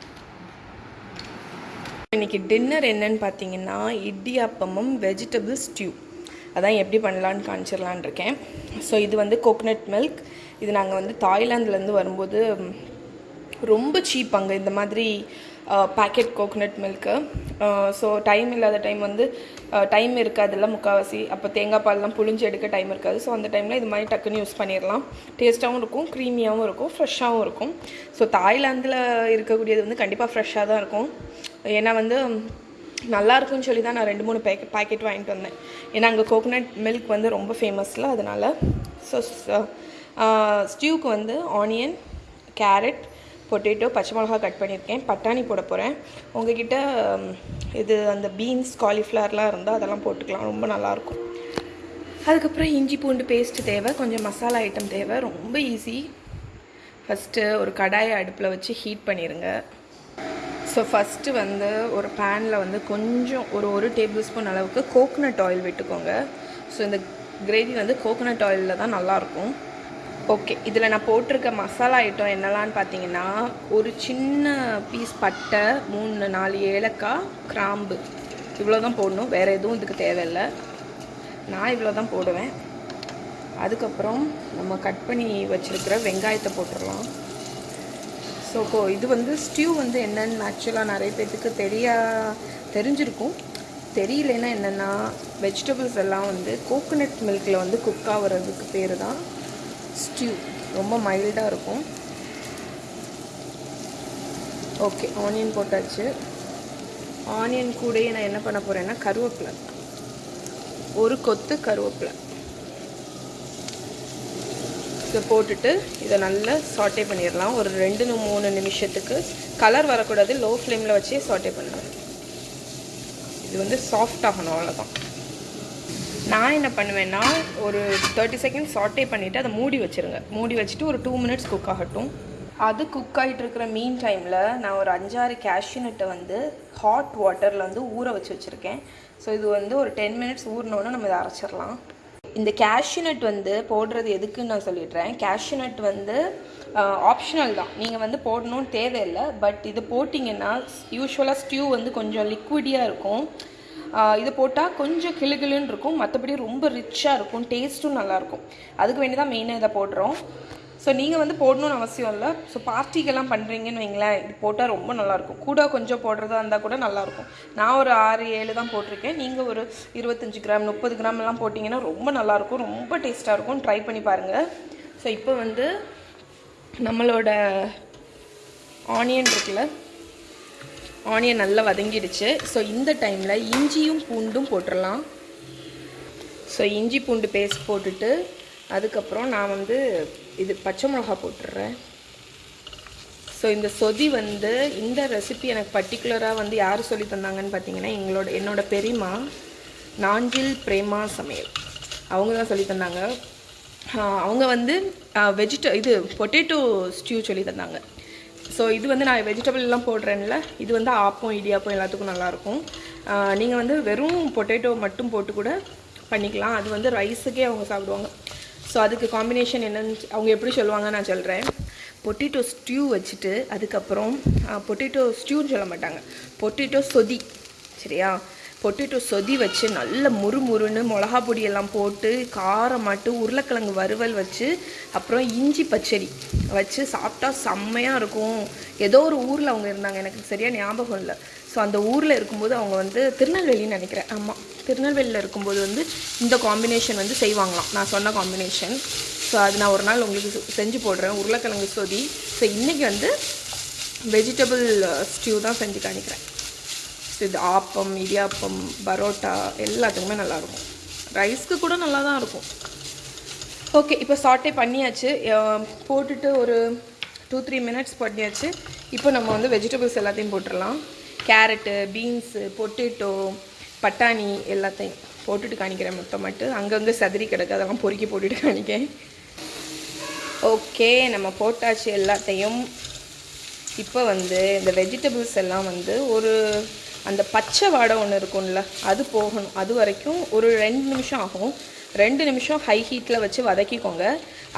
இன்னைக்கு டின்னர் என்னன்னு பார்த்தீங்கன்னா இடியாப்பமும் வெஜிடபிள் ஸ்டியூ அதான் எப்படி பண்ணலான்னு காமிச்சிடலான் இருக்கேன். ஸோ இது வந்து கோகனட் மில்க் இது நாங்கள் வந்து தாய்லாந்துலேருந்து வரும்போது ரொம்ப சீப் அங்கே இந்த மாதிரி packet coconut milk so time இல்லாத டைம் வந்து டைம் இருக்காதுல்ல முக்கால்வாசி அப்போ தேங்காய் பால்லாம் புழிஞ்சு எடுக்க டைம் இருக்காது. ஸோ அந்த டைமில் இது மாதிரி டக்குன்னு யூஸ் பண்ணிடலாம் டேஸ்ட்டாகவும் இருக்கும் க்ரீமியாகவும் இருக்கும் ஃப்ரெஷ்ஷாகவும் இருக்கும். ஸோ தாய்லாந்தில் இருக்கக்கூடியது வந்து கண்டிப்பாக ஃப்ரெஷ்ஷாக தான் இருக்கும். ஏன்னா வந்து நல்லாயிருக்கும்னு சொல்லி தான் நான் ரெண்டு மூணு பேக்கெட் பாக்கெட் வாங்கிட்டு வந்தேன். ஏன்னா அங்கே கோகோனட் மில்க் வந்து ரொம்ப ஃபேமஸில் அதனால் ஸோ ஸ்டியூக்கு வந்து ஆனியன் கேரட் பொட்டேட்டோ பச்சை மிளகா கட் பண்ணியிருக்கேன். பட்டாணி போட போகிறேன் உங்ககிட்ட இது அந்த பீன்ஸ் காலிஃப்ளவர்லாம் இருந்தால் அதெல்லாம் போட்டுக்கலாம். ரொம்ப நல்லாயிருக்கும். அதுக்கப்புறம் இஞ்சி பூண்டு பேஸ்ட்டு தேவை. கொஞ்சம் மசாலா ஐட்டம் தேவை. ரொம்ப ஈஸி ஃபஸ்ட்டு ஒரு கடாயை அடுப்பில் வச்சு ஹீட் பண்ணிடுங்க ஸோ ஃபஸ்ட்டு வந்து ஒரு பேனில் வந்து கொஞ்சம் ஒரு ஒரு டேபிள் ஸ்பூன் அளவுக்கு கோகோனட் ஆயில் விட்டுக்கோங்க. ஸோ இந்த கிரேவி வந்து கோகனட் ஆயிலில் தான் நல்லாயிருக்கும். ஓகே இதில் நான் போட்டிருக்க மசாலா ஐட்டம் என்னலான்னு பார்த்தீங்கன்னா ஒரு சின்ன பீஸ் பட்டை மூணு நாலு ஏலக்காய் கிராம்பு. இவ்வளோ தான் போடணும். வேறு எதுவும் இதுக்கு தேவையில்லை. நான் இவ்வளோ தான் போடுவேன். அதுக்கப்புறம் நம்ம கட் பண்ணி வச்சுருக்கிற வெங்காயத்தை போட்டுடலாம். ஸோ கோ இது வந்து ஸ்டியூ வந்து என்னென்னு ஆக்சுவலாக நிறைய பேர்த்துக்கு தெரியா தெரிஞ்சிருக்கும். தெரியலன்னா என்னென்னா வெஜிடபிள்ஸ் எல்லாம் வந்து கோகோனட் மில்கில் வந்து குக் ஆகிறதுக்கு பேர் தான் ஸ்டியூ ரொம்ப மைல்டாக இருக்கும். ஓகே ஆனியன் போட்டாச்சு. ஆனியன் கூடயே நான் என்ன பண்ண போகிறேன்னா கருவேப்பிலை. ஒரு கொத்து கருவேப்பிலை. இதை போட்டுட்டு இதை நல்லா சாட்டே பண்ணிடலாம். ஒரு ரெண்டு மூணு நிமிஷத்துக்கு. கலர் வரக்கூடாது. லோ ஃப்ளேமில் வச்சே சாட்டே பண்ணலாம். இது வந்து சாஃப்ட் ஆகணும் அவ்வளோதான் நான் என்ன பண்ணுவேன்னா ஒரு தேர்ட்டி செகண்ட் சாட்டே பண்ணிவிட்டு அதை மூடி வச்சுருங்க. மூடி வச்சுட்டு ஒரு டூ மினிட்ஸ் குக் ஆகட்டும். அது குக் ஆகிட்டு இருக்கிற மீன் டைமில் நான் ஒரு அஞ்சாறு கேஷ்யூநட்டை வந்து ஹாட் வாட்டரில் வந்து ஊற வச்சு வச்சுருக்கேன். ஸோ இது வந்து ஒரு டென் மினிட்ஸ் ஊறினோன்னு நம்ம இதை அரைச்சிடலாம். இந்த கேஷ்யூநட் வந்து போடுறது எதுக்குன்னு நான் சொல்லிடுறேன். கேஷ்யூநட் வந்து ஆப்ஷனல் தான். நீங்கள் வந்து போடணும்னு தேவையில்லை. பட் இது போட்டிங்கன்னா யூஸ்வலாக ஸ்டியூ வந்து கொஞ்சம் லிக்விடியாக இருக்கும். இது போட்டால் கொஞ்சம் கிளுகிளுன்னு இருக்கும். மற்றபடி ரொம்ப ரிச்சாக இருக்கும். டேஸ்ட்டும் நல்லாயிருக்கும் அதுக்கு வேண்டி தான் மெயினாக இதை போடுறோம். ஸோ நீங்கள் வந்து போடணும்னு அவசியம் இல்லை. ஸோ பார்ட்டிக்கெல்லாம் பண்ணுறீங்கன்னு வைங்களேன் இது போட்டால் ரொம்ப நல்லாயிருக்கும் கூட கொஞ்சம் போடுறதா இருந்தால் கூட நல்லாயிருக்கும் நான் ஒரு ஆறு ஏழு தான் போட்டிருக்கேன். நீங்கள் ஒரு இருபத்தஞ்சி கிராம் முப்பது கிராம் எல்லாம் போட்டிங்கன்னா ரொம்ப நல்லாயிருக்கும் ரொம்ப டேஸ்ட்டாக இருக்கும். ட்ரை பண்ணி பாருங்கள் ஸோ இப்போ வந்து நம்மளோட ஆனியன் இருக்குல்ல ஆனியன் நல்லா வதங்கிடுச்சு. ஸோ இந்த டைமில் இஞ்சியும் பூண்டும் போட்டுடலாம் ஸோ இஞ்சி பூண்டு பேஸ்ட் போட்டுட்டு அதுக்கப்புறம் நான் வந்து இது பச்சை மிளகா போட்டுடுறேன் ஸோ இந்த சொதி வந்து இந்த ரெசிபி எனக்கு பர்டிகுலராக வந்து யார் சொல்லி தந்தாங்கன்னு பார்த்தீங்கன்னா எங்களோட என்னோட பெரியம்மா நாஞ்சில் பிரேமா சமையல். அவங்க தான் சொல்லி தந்தாங்க. அவங்க வந்து வெஜிட இது பொட்டேட்டோ ஸ்டியூ சொல்லி தந்தாங்க. ஸோ இது வந்து நான் வெஜிடபிள் எல்லாம் போடுறேன்ல இது வந்து ஆப்பம் இடியாப்பம் எல்லாத்துக்கும் நல்லாயிருக்கும் நீங்கள் வந்து வெறும் பொட்டேட்டோ மட்டும் போட்டு கூட பண்ணிக்கலாம். அது வந்து ரைஸுக்கே அவங்க சாப்பிடுவாங்க. ஸோ அதுக்கு காம்பினேஷன் என்னன்னு அவங்க எப்படி சொல்லுவாங்க நான் சொல்கிறேன் பொட்டேட்டோ ஸ்டியூ வச்சுட்டு அதுக்கப்புறம் பொட்டேட்டோ ஸ்டியூன்னு சொல்ல மாட்டாங்க. பொட்டேட்டோ சொதி சரியா? பொட்டேட்டோ சொதி வச்சு நல்ல முறுமுறுன்னு மிளகா பொடி எல்லாம் போட்டு காரமாட்டு உருளைக்கிழங்கு வறுவல் வச்சு அப்புறம் இஞ்சி பச்சடி வச்சு சாப்பிட்டா செம்மையாக இருக்கும். ஏதோ ஒரு ஊரில் அவங்க இருந்தாங்க எனக்கு சரியாக ஞாபகம் இல்லை. ஸோ அந்த ஊரில் இருக்கும்போது அவங்க வந்து திருநெல்வேலின்னு நினைக்கிறேன். ஆமாம் திருநெல்வேலியில் இருக்கும்போது வந்து இந்த காம்பினேஷன் வந்து செய்வாங்களாம். நான் சொன்ன காம்பினேஷன் ஸோ அது நான் ஒரு நாள் உங்களுக்கு செஞ்சு போடுறேன். உருளைக்கிழங்கு சொதி. ஸோ இன்றைக்கி வந்து வெஜிடபிள் ஸ்டியூ uh, தான் செஞ்சு காணிக்கிறேன் இது ஆப்பம் இடியாப்பம் பரோட்டா எல்லாத்துக்குமே நல்லாயிருக்கும். ரைஸ்க்கு கூட நல்லா தான் இருக்கும். ஓகே இப்போ சாட்டே பண்ணியாச்சு. போட்டுட்டு ஒரு டூ த்ரீ மினிட்ஸ் பண்ணியாச்சு. இப்போ நம்ம வந்து வெஜிடபிள்ஸ் எல்லாத்தையும் போட்டுடலாம். கேரட்டு பீன்ஸு பொட்டேட்டோ பட்டாணி எல்லாத்தையும் போட்டுட்டு காணிக்கிறேன் மட்டும். அங்கங்கே சதுரி கிடக்கு அதெல்லாம் பொறுக்கி போட்டுட்டு காணிக்கேன் ஓகே நம்ம போட்டாச்சு எல்லாத்தையும். இப்போ வந்து இந்த வெஜிடபிள்ஸ் எல்லாம் வந்து ஒரு அந்த பச்சை வாடை ஒன்று இருக்கும்ல அது போகணும். அது வரைக்கும் ஒரு ரெண்டு நிமிஷம் ஆகும். ரெண்டு நிமிஷம் ஹை ஹீட்டில் வச்சு வதக்கிக்கோங்க.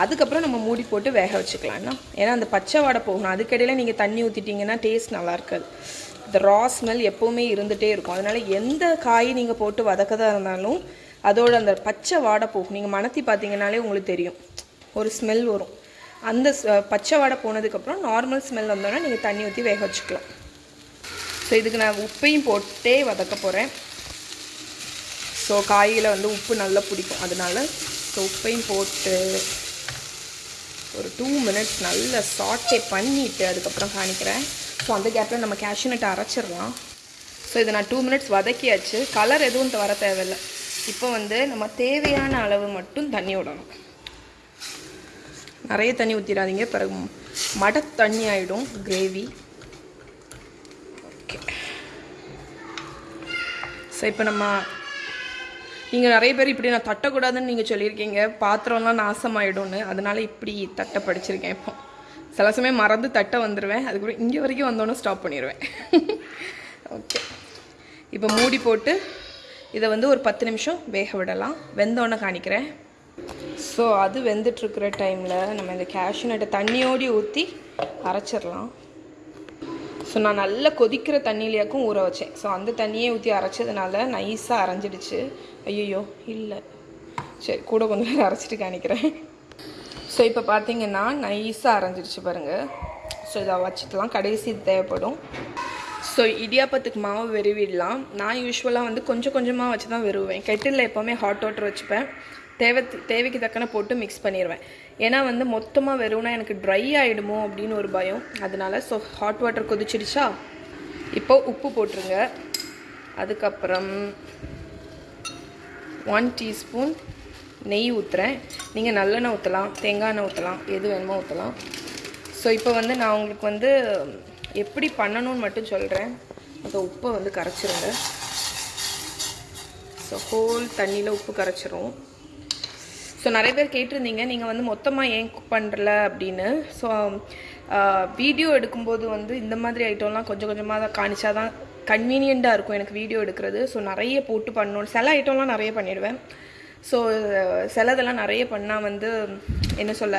அதுக்கப்புறம் நம்ம மூடி போட்டு வேக வச்சுக்கலாம்னா ஏன்னா அந்த பச்சை வாடை போகணும். அதுக்கிடையில் நீங்கள் தண்ணி ஊற்றிட்டீங்கன்னா டேஸ்ட் நல்லா இருக்காது. இந்த ரா ஸ்மெல் எப்போவுமே இருந்துகிட்டே இருக்கும். அதனால் எந்த காய் நீங்கள் போட்டு வதக்கதாக இருந்தாலும் அதோட அந்த பச்சை வாடை போகும். நீங்கள் மணத்தி பார்த்தீங்கன்னாலே உங்களுக்கு தெரியும். ஒரு ஸ்மெல் வரும். அந்த பச்சை வாடை போனதுக்கப்புறம் நார்மல் ஸ்மெல் வந்தோன்னா நீங்கள் தண்ணி ஊற்றி வேக வச்சுக்கலாம். ஸோ இதுக்கு நான் உப்பையும் போட்டே வதக்க போகிறேன் ஸோ காயில் வந்து உப்பு நல்லா பிடிக்கும். அதனால ஸோ உப்பையும் போட்டு ஒரு டூ மினிட்ஸ் நல்லா சாட்டே பண்ணிவிட்டு அதுக்கப்புறம் காணிக்கிறேன் ஸோ அந்த கேப்பில் நம்ம கேஷ்யூநட்டை அரைச்சிடலாம். ஸோ இதை நான் டூ மினிட்ஸ் வதக்கியாச்சு. கலர் எதுவும் வர தேவையில்லை. இப்போ வந்து நம்ம தேவையான அளவு மட்டும் தண்ணி விடணும். நிறைய தண்ணி ஊற்றிடாதீங்க பிறகு மட தண்ணி ஆகிடும் கிரேவி ஸோ இப்போ நம்ம நீங்கள் நிறைய பேர் இப்படி நான் தட்டக்கூடாதுன்னு நீங்கள் சொல்லியிருக்கீங்க. பாத்திரம்லாம் நாசமாயிடும்னு. அதனால இப்படி தட்டை படிச்சிருக்கேன் இப்போ. சில சமயம் மறந்து தட்டை வந்துடுவேன் அதுக்கப்புறம் இங்கே வரைக்கும் வந்தோன்னே ஸ்டாப் பண்ணிடுவேன் ஓகே இப்போ மூடி போட்டு இதை வந்து ஒரு பத்து நிமிஷம் வேக விடலாம். வெந்தோன்னே காணிக்கிறேன். ஸோ அது வெந்துட்டுருக்கிற டைமில் நம்ம இந்த cashew நட்டை தண்ணியோடி ஊற்றி அரைச்சிடலாம். ஸோ நான் நல்லா கொதிக்கிற தண்ணியிலேயாக்கும் ஊற வச்சேன். ஸோ அந்த தண்ணியே ஊற்றி அரைச்சதுனால நைஸாக அரைஞ்சிடுச்சு. ஐயோ இல்லை. சரி கூட கொஞ்சம் நேரம் அரைச்சிட்டு காணிக்கிறேன் ஸோ இப்போ பார்த்தீங்கன்னா நைஸாக அரைஞ்சிடுச்சு பாருங்கள் ஸோ இதை வச்சுக்கலாம் கடைசி தேவைப்படும். ஸோ இடியாப்பத்துக்கு மாவு வெறுவிடலாம் நான் யூஸ்வலாக வந்து கொஞ்சம் கொஞ்சமாக வச்சு தான் வெறுவேன் கெட்டிலில் எப்போவுமே ஹாட் வாட்டர் வச்சுப்பேன். தேவை தேவைக்கு தக்கன போட்டு மிக்ஸ் பண்ணிடுவேன் ஏன்னா வந்து மொத்தமாக வெறும்னா எனக்கு ட்ரை ஆகிடுமோ அப்படின்னு ஒரு பயம். அதனால ஸோ ஹாட் வாட்டர் கொதிச்சிடுச்சா இப்போ உப்பு போட்டுருங்க. அதுக்கப்புறம் ஒன் டீஸ்பூன் நெய் ஊற்றுறேன் நீங்கள் நல்லெண்ணெய் ஊற்றலாம் தேங்காய் எண்ணெய் ஊற்றலாம் எது வேணுமோ ஊற்றலாம் ஸோ இப்போ வந்து நான் உங்களுக்கு வந்து எப்படி பண்ணணும்னு மட்டும் சொல்கிறேன் அந்த உப்பை வந்து கரைச்சிருங்க. ஸோ ஹோல் தண்ணியில் உப்பு கரைச்சிரும். ஸோ நிறைய பேர் கேட்டிருந்தீங்க நீங்கள் வந்து மொத்தமாக ஏன் குக் பண்ணுறல அப்படின்னு. ஸோ வீடியோ எடுக்கும்போது வந்து இந்த மாதிரி ஐட்டம்லாம் கொஞ்சம் கொஞ்சமாக தான் காணிச்சா தான் கன்வீனியண்ட்டாக இருக்கும் எனக்கு வீடியோ எடுக்கிறது. ஸோ நிறைய போட்டு பண்ணணும். சில ஐட்டம்லாம் நிறைய பண்ணிடுவேன். ஸோ சிலதெல்லாம் நிறைய பண்ணால் வந்து என்ன சொல்ல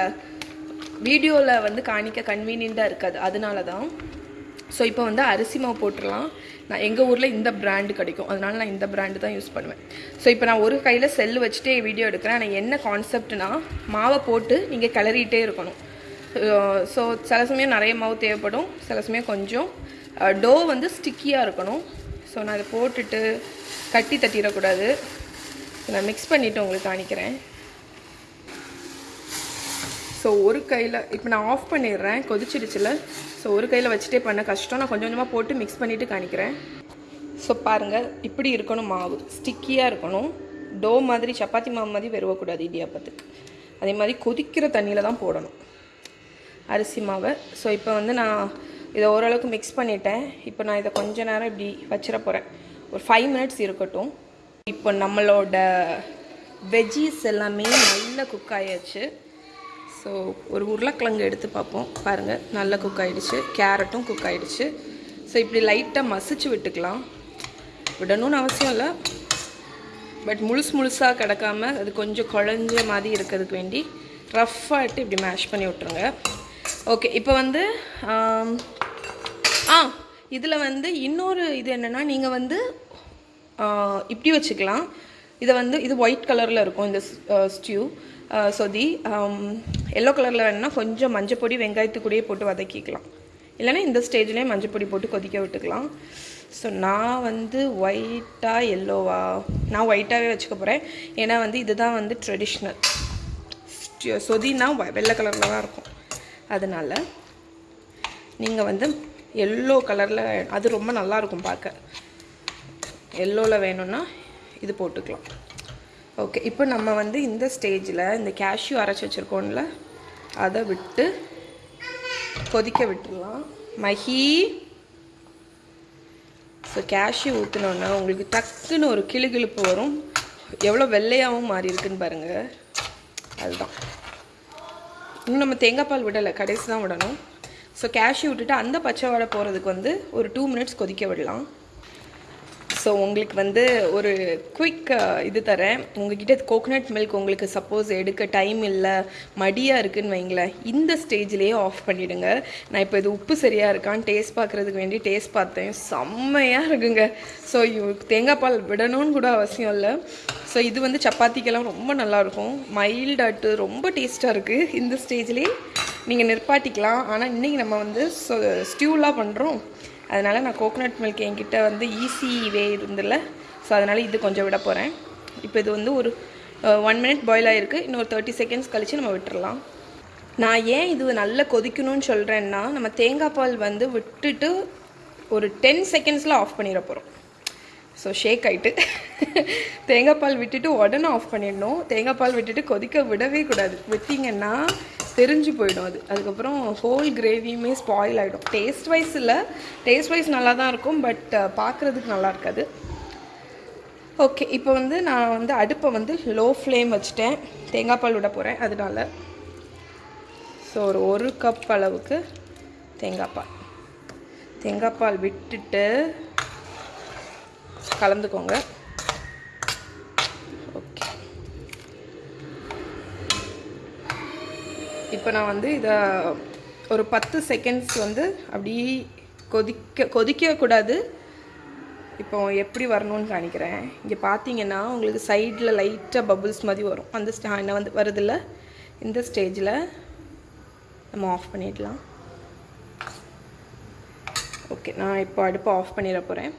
வீடியோவில் வந்து காணிக்க கன்வீனியண்ட்டாக இருக்காது. அதனால தான். ஸோ இப்போ வந்து அரிசி மாவு போட்டுடலாம். நான் எங்கள் ஊரில் இந்த பிராண்டு கிடைக்கும். அதனால நான் இந்த பிராண்டு தான் யூஸ் பண்ணுவேன். ஸோ இப்போ நான் ஒரு கையில் செல்லு வச்சுட்டே வீடியோ எடுக்கிறேன். ஆனால் என்ன கான்செப்ட்னா மாவை போட்டு நீங்கள் கிளறிட்டே இருக்கணும். ஸோ சில சமயம் நிறைய மாவு தேவைப்படும். சில சமயம் கொஞ்சம் டோ வந்து ஸ்டிக்கியாக இருக்கணும். ஸோ நான் அதை போட்டுட்டு கட்டி தட்டிடக்கூடாது. நான் மிக்ஸ் பண்ணிவிட்டு உங்களுக்கு காணிக்கிறேன் ஸோ ஒரு கையில் இப்போ நான் ஆஃப் பண்ணிடுறேன் கொதிச்சிருச்சில்ல ஸோ ஒரு கையில் வச்சுட்டே பண்ண கஷ்டம். நான் கொஞ்சம் கொஞ்சமாக போட்டு மிக்ஸ் பண்ணிவிட்டு காணிக்கிறேன். ஸோ பாருங்கள் இப்படி இருக்கணும் மாவு. ஸ்டிக்கியாக இருக்கணும். டோ மாதிரி சப்பாத்தி மாவு மாதிரி வெறுவக்கூடாது இடியாப்பத்துக்கு அதே மாதிரி கொதிக்கிற தண்ணியில் தான் போடணும். அரிசி மாவை. ஸோ இப்போ வந்து நான் இதை ஓரளவுக்கு மிக்ஸ் பண்ணிட்டேன். இப்போ நான் இதை கொஞ்ச நேரம் இப்படி வச்சிட போகிறேன் ஒரு ஃபைவ் மினிட்ஸ் இருக்கட்டும். இப்போ நம்மளோட வெஜ்ஜீஸ் எல்லாமே நல்லா குக் ஆயாச்சு. ஸோ ஒரு உருளைக்கிழங்கு எடுத்து பார்ப்போம். பாருங்கள் நல்லா குக் ஆகிடுச்சு கேரட்டும் குக் ஆகிடுச்சு ஸோ இப்படி லைட்டாக மசிச்சு விட்டுக்கலாம். விடணும்னு அவசியம் இல்லை. பட் முழுசு முழுசாக கிடக்காம அது கொஞ்சம் குழஞ்ச மாதிரி இருக்கிறதுக்கு வேண்டி ரஃப்பாகிட்டு இப்படி மேஷ் பண்ணி விட்ருங்க ஓகே இப்போ வந்து ஆ இதில் வந்து இன்னொரு இது என்னென்னா நீங்கள் வந்து இப்படி வச்சுக்கலாம். இதை வந்து இது ஒயிட் கலரில் இருக்கும் இந்த ஸ்டியூ சொதி எல்லோ கலரில் வேணும்னா கொஞ்சம் மஞ்சப்பொடி வெங்காயத்து போட்டு வதக்கிக்கலாம். இல்லைன்னா இந்த ஸ்டேஜ்லேயே மஞ்சப்பொடி போட்டு கொதிக்க விட்டுக்கலாம். ஸோ நான் வந்து ஒயிட்டாக எல்லோவா நான் ஒயிட்டாகவே வச்சுக்க போகிறேன் ஏன்னா வந்து இதுதான் வந்து ட்ரெடிஷ்னல் சொதினா வெள்ளை கலரில் தான் இருக்கும். அதனால் நீங்கள் வந்து எல்லோ கலரில் அது ரொம்ப நல்லா இருக்கும் பார்க்க. எல்லோவில் வேணும்னா இது போட்டுக்கலாம். ஓகே இப்போ நம்ம வந்து இந்த ஸ்டேஜில் இந்த கேஷ்யூ அரைச்சி வச்சுருக்கோம்ல அதை விட்டு கொதிக்க விட்டுடலாம். மஹி ஸோ கேஷ்யூ ஊற்றினோன்னா உங்களுக்கு டக்குன்னு ஒரு கிளுகிழுப்பு வரும். எவ்வளோ வெள்ளையாகவும் மாறி இருக்குன்னு பாருங்கள் அதுதான். இன்னும் நம்ம தேங்காய் பால் விடலை கடைசி தான் விடணும். ஸோ கேஷ்யூ விட்டுட்டு அந்த பச்சை வடை போகிறதுக்கு வந்து ஒரு டூ மினிட்ஸ் கொதிக்க விடலாம். ஸோ உங்களுக்கு வந்து ஒரு குயிக் uh, இது தரேன். உங்ககிட்ட கோகனட் மில்க் உங்களுக்கு சப்போஸ் எடுக்க டைம் இல்லை மடியாக இருக்குதுன்னு வைங்களேன். இந்த ஸ்டேஜ்லேயே ஆஃப் பண்ணிவிடுங்க நான் இப்போ இது உப்பு சரியாக இருக்கான்னு டேஸ்ட் பார்க்குறதுக்கு வேண்டி டேஸ்ட் பார்த்தேன். செம்மையாக இருக்குங்க. ஸோ தேங்காய் பால் விடணும்னு கூட அவசியம் இல்லை. ஸோ இது வந்து சப்பாத்திக்கெல்லாம் ரொம்ப நல்லாயிருக்கும். மைல்டாட்டு ரொம்ப டேஸ்ட்டாக இருக்குது இந்த ஸ்டேஜ்லேயே நீங்கள் நிற்பாட்டிக்கலாம் ஆனால் இன்றைக்கி நம்ம வந்து ஸ்டியூலாம் பண்ணுறோம் அதனால் நான் கோகோனட் மில்க் என்கிட்ட வந்து ஈஸி வே இருந்தில்ல ஸோ அதனால் இது கொஞ்சம் விட போகிறேன் இப்போ இது வந்து ஒரு ஒன் மினிட் பாயில் ஆகிருக்கு இன்னொரு தேர்ட்டி செகண்ட்ஸ் கழித்து நம்ம விட்டுறலாம். நான் ஏன் இது நல்லா கொதிக்கணும்னு சொல்கிறேன்னா நம்ம தேங்காய் பால் வந்து விட்டுட்டு ஒரு டென் செகண்ட்ஸில் ஆஃப் பண்ணிட போகிறோம் ஸோ ஷேக் ஆகிட்டு தேங்காய் பால் விட்டுட்டு உடனே ஆஃப் பண்ணிடணும். தேங்காய் பால் விட்டுட்டு கொதிக்க விடவே கூடாது. விட்டிங்கன்னா தெரிஞ்சு போயிடும் அது. அதுக்கப்புறம் ஹோல் கிரேவியுமே ஸ்பாயில் ஆகிடும் டேஸ்ட் வைஸ் இல்லை. டேஸ்ட் வைஸ் நல்லா தான் இருக்கும் பட் பார்க்குறதுக்கு நல்லா இருக்காது. ஓகே இப்போ வந்து நான் வந்து அடுப்பை வந்து லோ ஃப்ளேம் வச்சுட்டேன். தேங்காய் பால் விட போகிறேன் அதனால. ஸோ ஒரு ஒரு கப் அளவுக்கு தேங்காய் பால். தேங்காய் பால் விட்டுட்டு கலந்துக்கோங்க. இப்போ நான் வந்து இதை ஒரு பத்து செகண்ட்ஸ் வந்து அப்படியே கொதிக்க கொதிக்கக்கூடாது. இப்போ எப்படி வரணும்னு காணிக்கிறேன். இங்கே பார்த்தீங்கன்னா உங்களுக்கு சைடில் லைட்டாக பபுள்ஸ் மாதிரி வரும். அந்த ஸ்டா என்ன வந்து வருதில்ல? இந்த ஸ்டேஜில் நம்ம ஆஃப் பண்ணிடலாம். ஓகே நான் இப்போ அடுப்பை ஆஃப் பண்ணிட போகிறேன்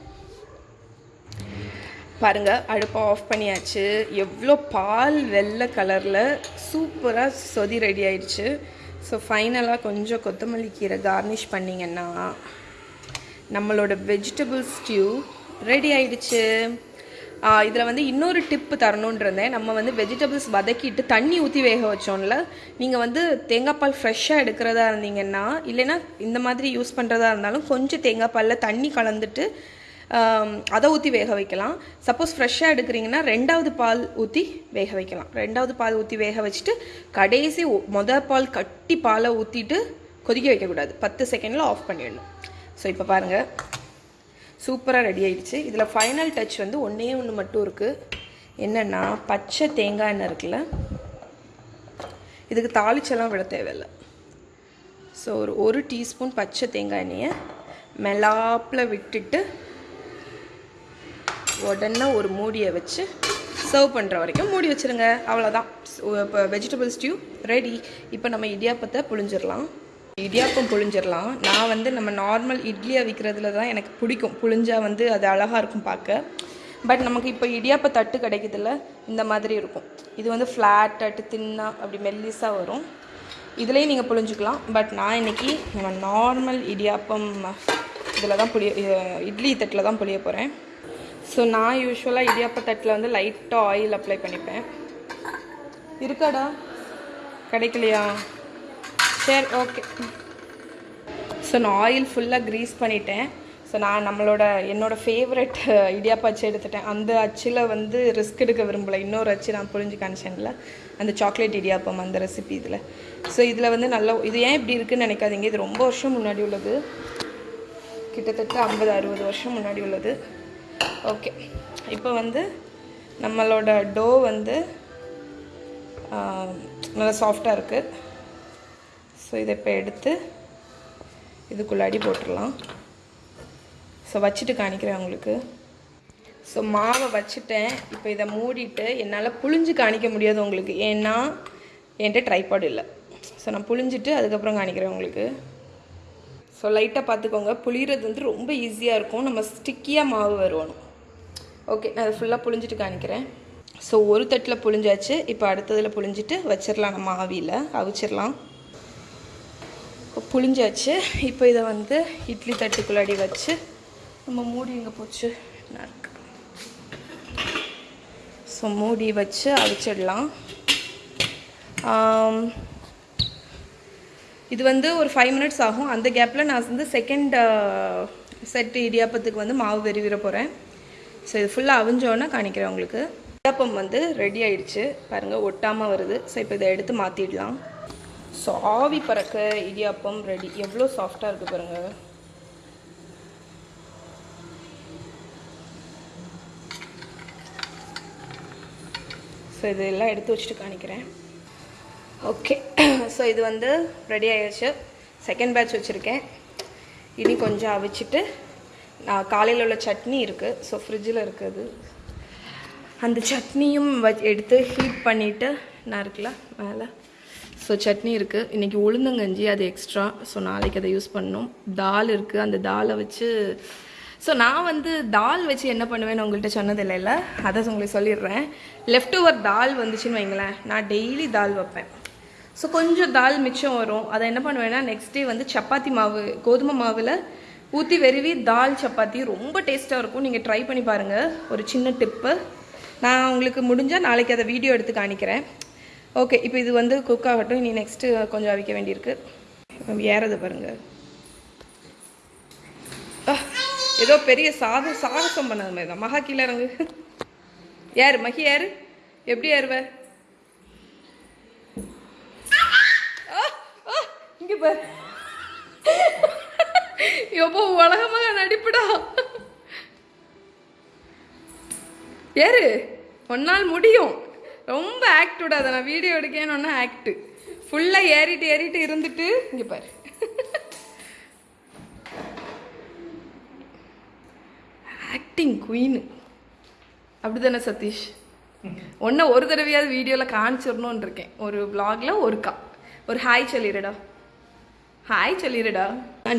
பாருங்கள் அடுப்பை ஆஃப் பண்ணியாச்சு. எவ்வளோ பால் வெள்ளை கலரில் சூப்பராக சொதி ரெடி ஆயிடுச்சு. ஸோ ஃபைனலாக கொஞ்சம் கொத்தமல்லி கீரை கார்னிஷ் பண்ணிங்கன்னா நம்மளோட வெஜிடபிள் ஸ்டியூ ரெடி ஆயிடுச்சு. இதில் வந்து இன்னொரு டிப்பு தரணுன்னு இருந்தேன். நம்ம வந்து வெஜிடபிள்ஸ் வதக்கிட்டு தண்ணி ஊற்றி வேக வச்சோம்ல நீங்கள் வந்து தேங்காய் பால் ஃப்ரெஷ்ஷாக எடுக்கிறதா இருந்தீங்கன்னா இல்லைன்னா இந்த மாதிரி யூஸ் பண்ணுறதா இருந்தாலும் கொஞ்சம் தேங்காய் பாலில் தண்ணி கலந்துட்டு அதை ஊற்றி வேக வைக்கலாம். சப்போஸ் ஃப்ரெஷ்ஷாக எடுக்கிறீங்கன்னா ரெண்டாவது பால் ஊற்றி வேக வைக்கலாம். ரெண்டாவது பால் ஊற்றி வேக வச்சுட்டு கடைசி மொதல் பால் கட்டி பாலை ஊற்றிட்டு கொதிக்க வைக்கக்கூடாது. பத்து செகண்டில் ஆஃப் பண்ணிடணும். ஸோ இப்போ பாருங்கள் சூப்பராக ரெடி ஆகிடுச்சு இதில் ஃபைனல் டச் வந்து ஒன்றே ஒன்று மட்டும் இருக்குது என்னென்னா பச்சை தேங்காய் எண்ணெய் இருக்குல்ல? இதுக்கு தாளிச்செல்லாம் விட தேவையில்லை. ஸோ ஒரு ஒரு டீஸ்பூன் பச்சை தேங்காய் எண்ணெயை மெலாப்பில் விட்டுட்டு உடனே ஒரு மூடியை வச்சு சர்வ் பண்ணுற வரைக்கும் மூடி வச்சுருங்க. அவ்வளோதான் இப்போ வெஜிடபிள் ஸ்டியூ ரெடி இப்போ நம்ம இடியாப்பத்தை புழிஞ்சிடலாம். இடியாப்பம் புழிஞ்சிடலாம். நான் வந்து நம்ம நார்மல் இட்லி அவிக்கிறதுல தான் எனக்கு பிடிக்கும். புழிஞ்சா வந்து அது அழகாக இருக்கும் பார்க்க. பட் நமக்கு இப்போ இடியாப்ப தட்டு கிடைக்குதுல்ல இந்த மாதிரி இருக்கும். இது வந்து ஃப்ளாட் தட்டு தின்னா அப்படி மெல்லிஸாக வரும். இதுலேயும் நீங்கள் புழிஞ்சிக்கலாம். பட் நான் இன்னைக்கு நம்ம நார்மல் இடியாப்பம் இதில் தான் புளிய இட்லி தட்டில் தான் புளிய போகிறேன் ஸோ நான் யூஸ்வலாக இடியாப்ப தட்டில் வந்து லைட்டாக ஆயில் அப்ளை பண்ணிப்பேன். இருக்காடா? கிடைக்கலையா? சரி ஓகே ஸோ நான் ஆயில் ஃபுல்லாக க்ரீஸ் பண்ணிட்டேன். ஸோ நான் நம்மளோட என்னோடய ஃபேவரட் இடியாப்பா அச்சு எடுத்துட்டேன். அந்த அச்சில் வந்து ரிஸ்க் எடுக்க விரும்பலை. இன்னொரு அச்சு நான் புரிஞ்சு காமிச்சேன்ல அந்த சாக்லேட் இடியாப்பம் அந்த ரெசிபி இதில். ஸோ இதில் வந்து நல்லா இது ஏன் இப்படி இருக்குன்னு நினைக்காதீங்க. இது ரொம்ப வருஷம் முன்னாடி உள்ளது. கிட்டத்தட்ட ஐம்பது அறுபது வருஷம் முன்னாடி உள்ளது. ஓகே இப்போ வந்து நம்மளோட டோ வந்து நல்லா சாஃப்டாக இருக்குது ஸோ இதை இப்போ எடுத்து இதுக்குள்ளாடி போட்டுடலாம் ஸோ வச்சுட்டு காணிக்கிறேன் உங்களுக்கு. ஸோ மாவை வச்சுட்டேன். இப்போ இதை மூடிட்டு என்னால் புழிஞ்சு காணிக்க முடியாது உங்களுக்கு. ஏன்னா என்கிட்ட ட்ரைபாட் இல்லை. ஸோ நான் புழிஞ்சிட்டு அதுக்கப்புறம் காணிக்கிறேன் உங்களுக்கு. ஸோ லைட்டாக பார்த்துக்கோங்க. புளிகிறது வந்து ரொம்ப ஈஸியாக இருக்கும். நம்ம ஸ்டிக்கியாக மாவு வருவணும். ஓகே நான் அதை ஃபுல்லாக புளிஞ்சிட்டு காணிக்கிறேன் ஸோ ஒரு தட்டில் புழிஞ்சாச்சு. இப்போ அடுத்ததில் புழிஞ்சிட்டு வச்சிடலாம் நம்ம ஆவியில். அவிச்சிடலாம் புழிஞ்சாச்சு. இப்போ இதை வந்து இட்லி தட்டுக்குள்ளாடி வச்சு நம்ம மூடி எங்கே போச்சு? என்ன இருக்கு. ஸோ மூடி வச்சு அவிச்சிடலாம். இது வந்து ஒரு ஃபைவ் மினிட்ஸ் ஆகும். அந்த கேப்பில் நான் வந்து செகண்ட் செட் இடியாப்பத்துக்கு வந்து மாவு வெறிவிட போகிறேன் ஸோ இது ஃபுல்லாக அவிஞ்சோன்னே காணிக்கிறேன் உங்களுக்கு. இடியாப்பம் வந்து ரெடி ஆயிடுச்சு. பாருங்கள் ஒட்டாமல் வருது. ஸோ இப்போ இதை எடுத்து மாற்றிடலாம் ஸோ ஆவி பறக்க இடியாப்பம் ரெடி எவ்வளோ சாஃப்டாக இருக்குது பாருங்கள் ஸோ இதெல்லாம் எடுத்து வச்சுட்டு காணிக்கிறேன். ஓகே ஸோ இது வந்து ரெடி ஆகிடுச்சு செகண்ட் பேட்ச் வச்சுருக்கேன். இனி கொஞ்சம் அவிச்சிட்டு நான் காலையில் உள்ள சட்னி இருக்குது ஸோ ஃப்ரிட்ஜில் இருக்குது. அந்த சட்னியும் வ- எடுத்து ஹீட் பண்ணிவிட்டு நான் இருக்குல்ல மேலே. ஸோ சட்னி இருக்குது இன்றைக்கி உளுந்தங்கஞ்சி அது எக்ஸ்ட்ரா ஸோ நாளைக்கு அதை யூஸ் பண்ணணும் தால் இருக்குது அந்த தாலை வச்சு ஸோ நான் வந்து தால் வச்சு என்ன பண்ணுவேன்னு உங்கள்கிட்ட சொன்னது இல்லைல்ல அதை உங்களுக்கு சொல்லிடுறேன். லெஃப்ட் ஓவர் தால் வந்துச்சுன்னு வைங்களேன். நான் டெய்லி தால் வைப்பேன். ஸோ கொஞ்சம் தால் மிச்சம் வரும். அதை என்ன பண்ணுவேன்னா நெக்ஸ்ட் டே வந்து சப்பாத்தி மாவு கோதுமை மாவில் ஊற்றி வெறுவி தால் சப்பாத்தி ரொம்ப டேஸ்ட்டாக இருக்கும். நீங்கள் ட்ரை பண்ணி பாருங்கள் ஒரு சின்ன டிப்பு நான் உங்களுக்கு முடிஞ்சால் நாளைக்கு அதை வீடியோ எடுத்து காணிக்கிறேன். ஓகே இப்போ இது வந்து குக் ஆகட்டும். இனி நெக்ஸ்ட்டு கொஞ்சம் அவிக்க வேண்டியிருக்கு. ஏறது பாருங்கள் ஆ, ஏதோ பெரிய சாது சாகசம் பண்ணது மாதிரி தான். மகா கீழே இறங்கு. யார் மகி யார் எப்படி ஏறுவ ஆ, ஆ, இங்க பாரு. எப்போ உலகமாக நடிப்புடா. ஏறு. ஒன்னால் முடியும். ரொம்ப ஆக்ட் விடாத நான் வீடியோ எடுக்கணும்னா ஆக்டு ஃபுல்லாக ஏறிட்டு ஏறிட்டு இருந்துட்டு இங்கே பாரு. ஆக்டிங் குயின் அப்படிதானே சதீஷ்? ஒன்றை ஒரு தடவையாவது வீடியோவில் காமிச்சிடணும்னு இருக்கேன். ஒரு vlogல ஒருக்கா ஒரு ஹாய் சொல்லிடுடா ஹாய் சொல்லிடுடா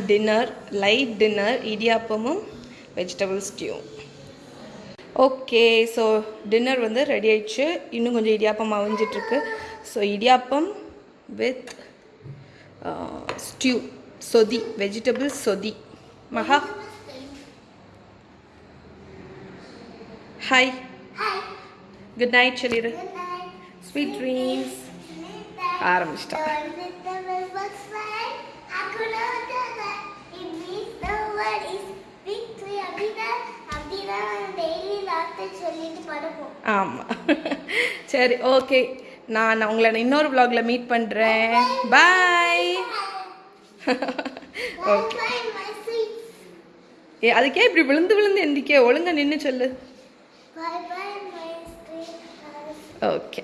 dinner light dinner இடியாப்பமும் vegetable stew okay so dinner வந்து ரெடி ஆயிடுச்சு. இன்னும் கொஞ்சம் இடியாப்பம் அவிஞ்சிட்ருக்கு so idiyappam with stew sothi vegetable sothi. Maha. Hi good night சொல்லிடு ஸ்வீட் ட்ரீம்ஸ் ஆரம்பிச்சிட்டா. சொல்லிட்டு படுப்போம் ஆமாம் சரி ஓகே. நான் உங்களை இன்னொரு vlogல மீட் பண்ணுறேன் பாய் ஓகே. ஏ அதுக்கே இப்படி விழுந்து விழுந்து எந்திக்க ஒழுங்கா நின்று சொல்லு. ஓகே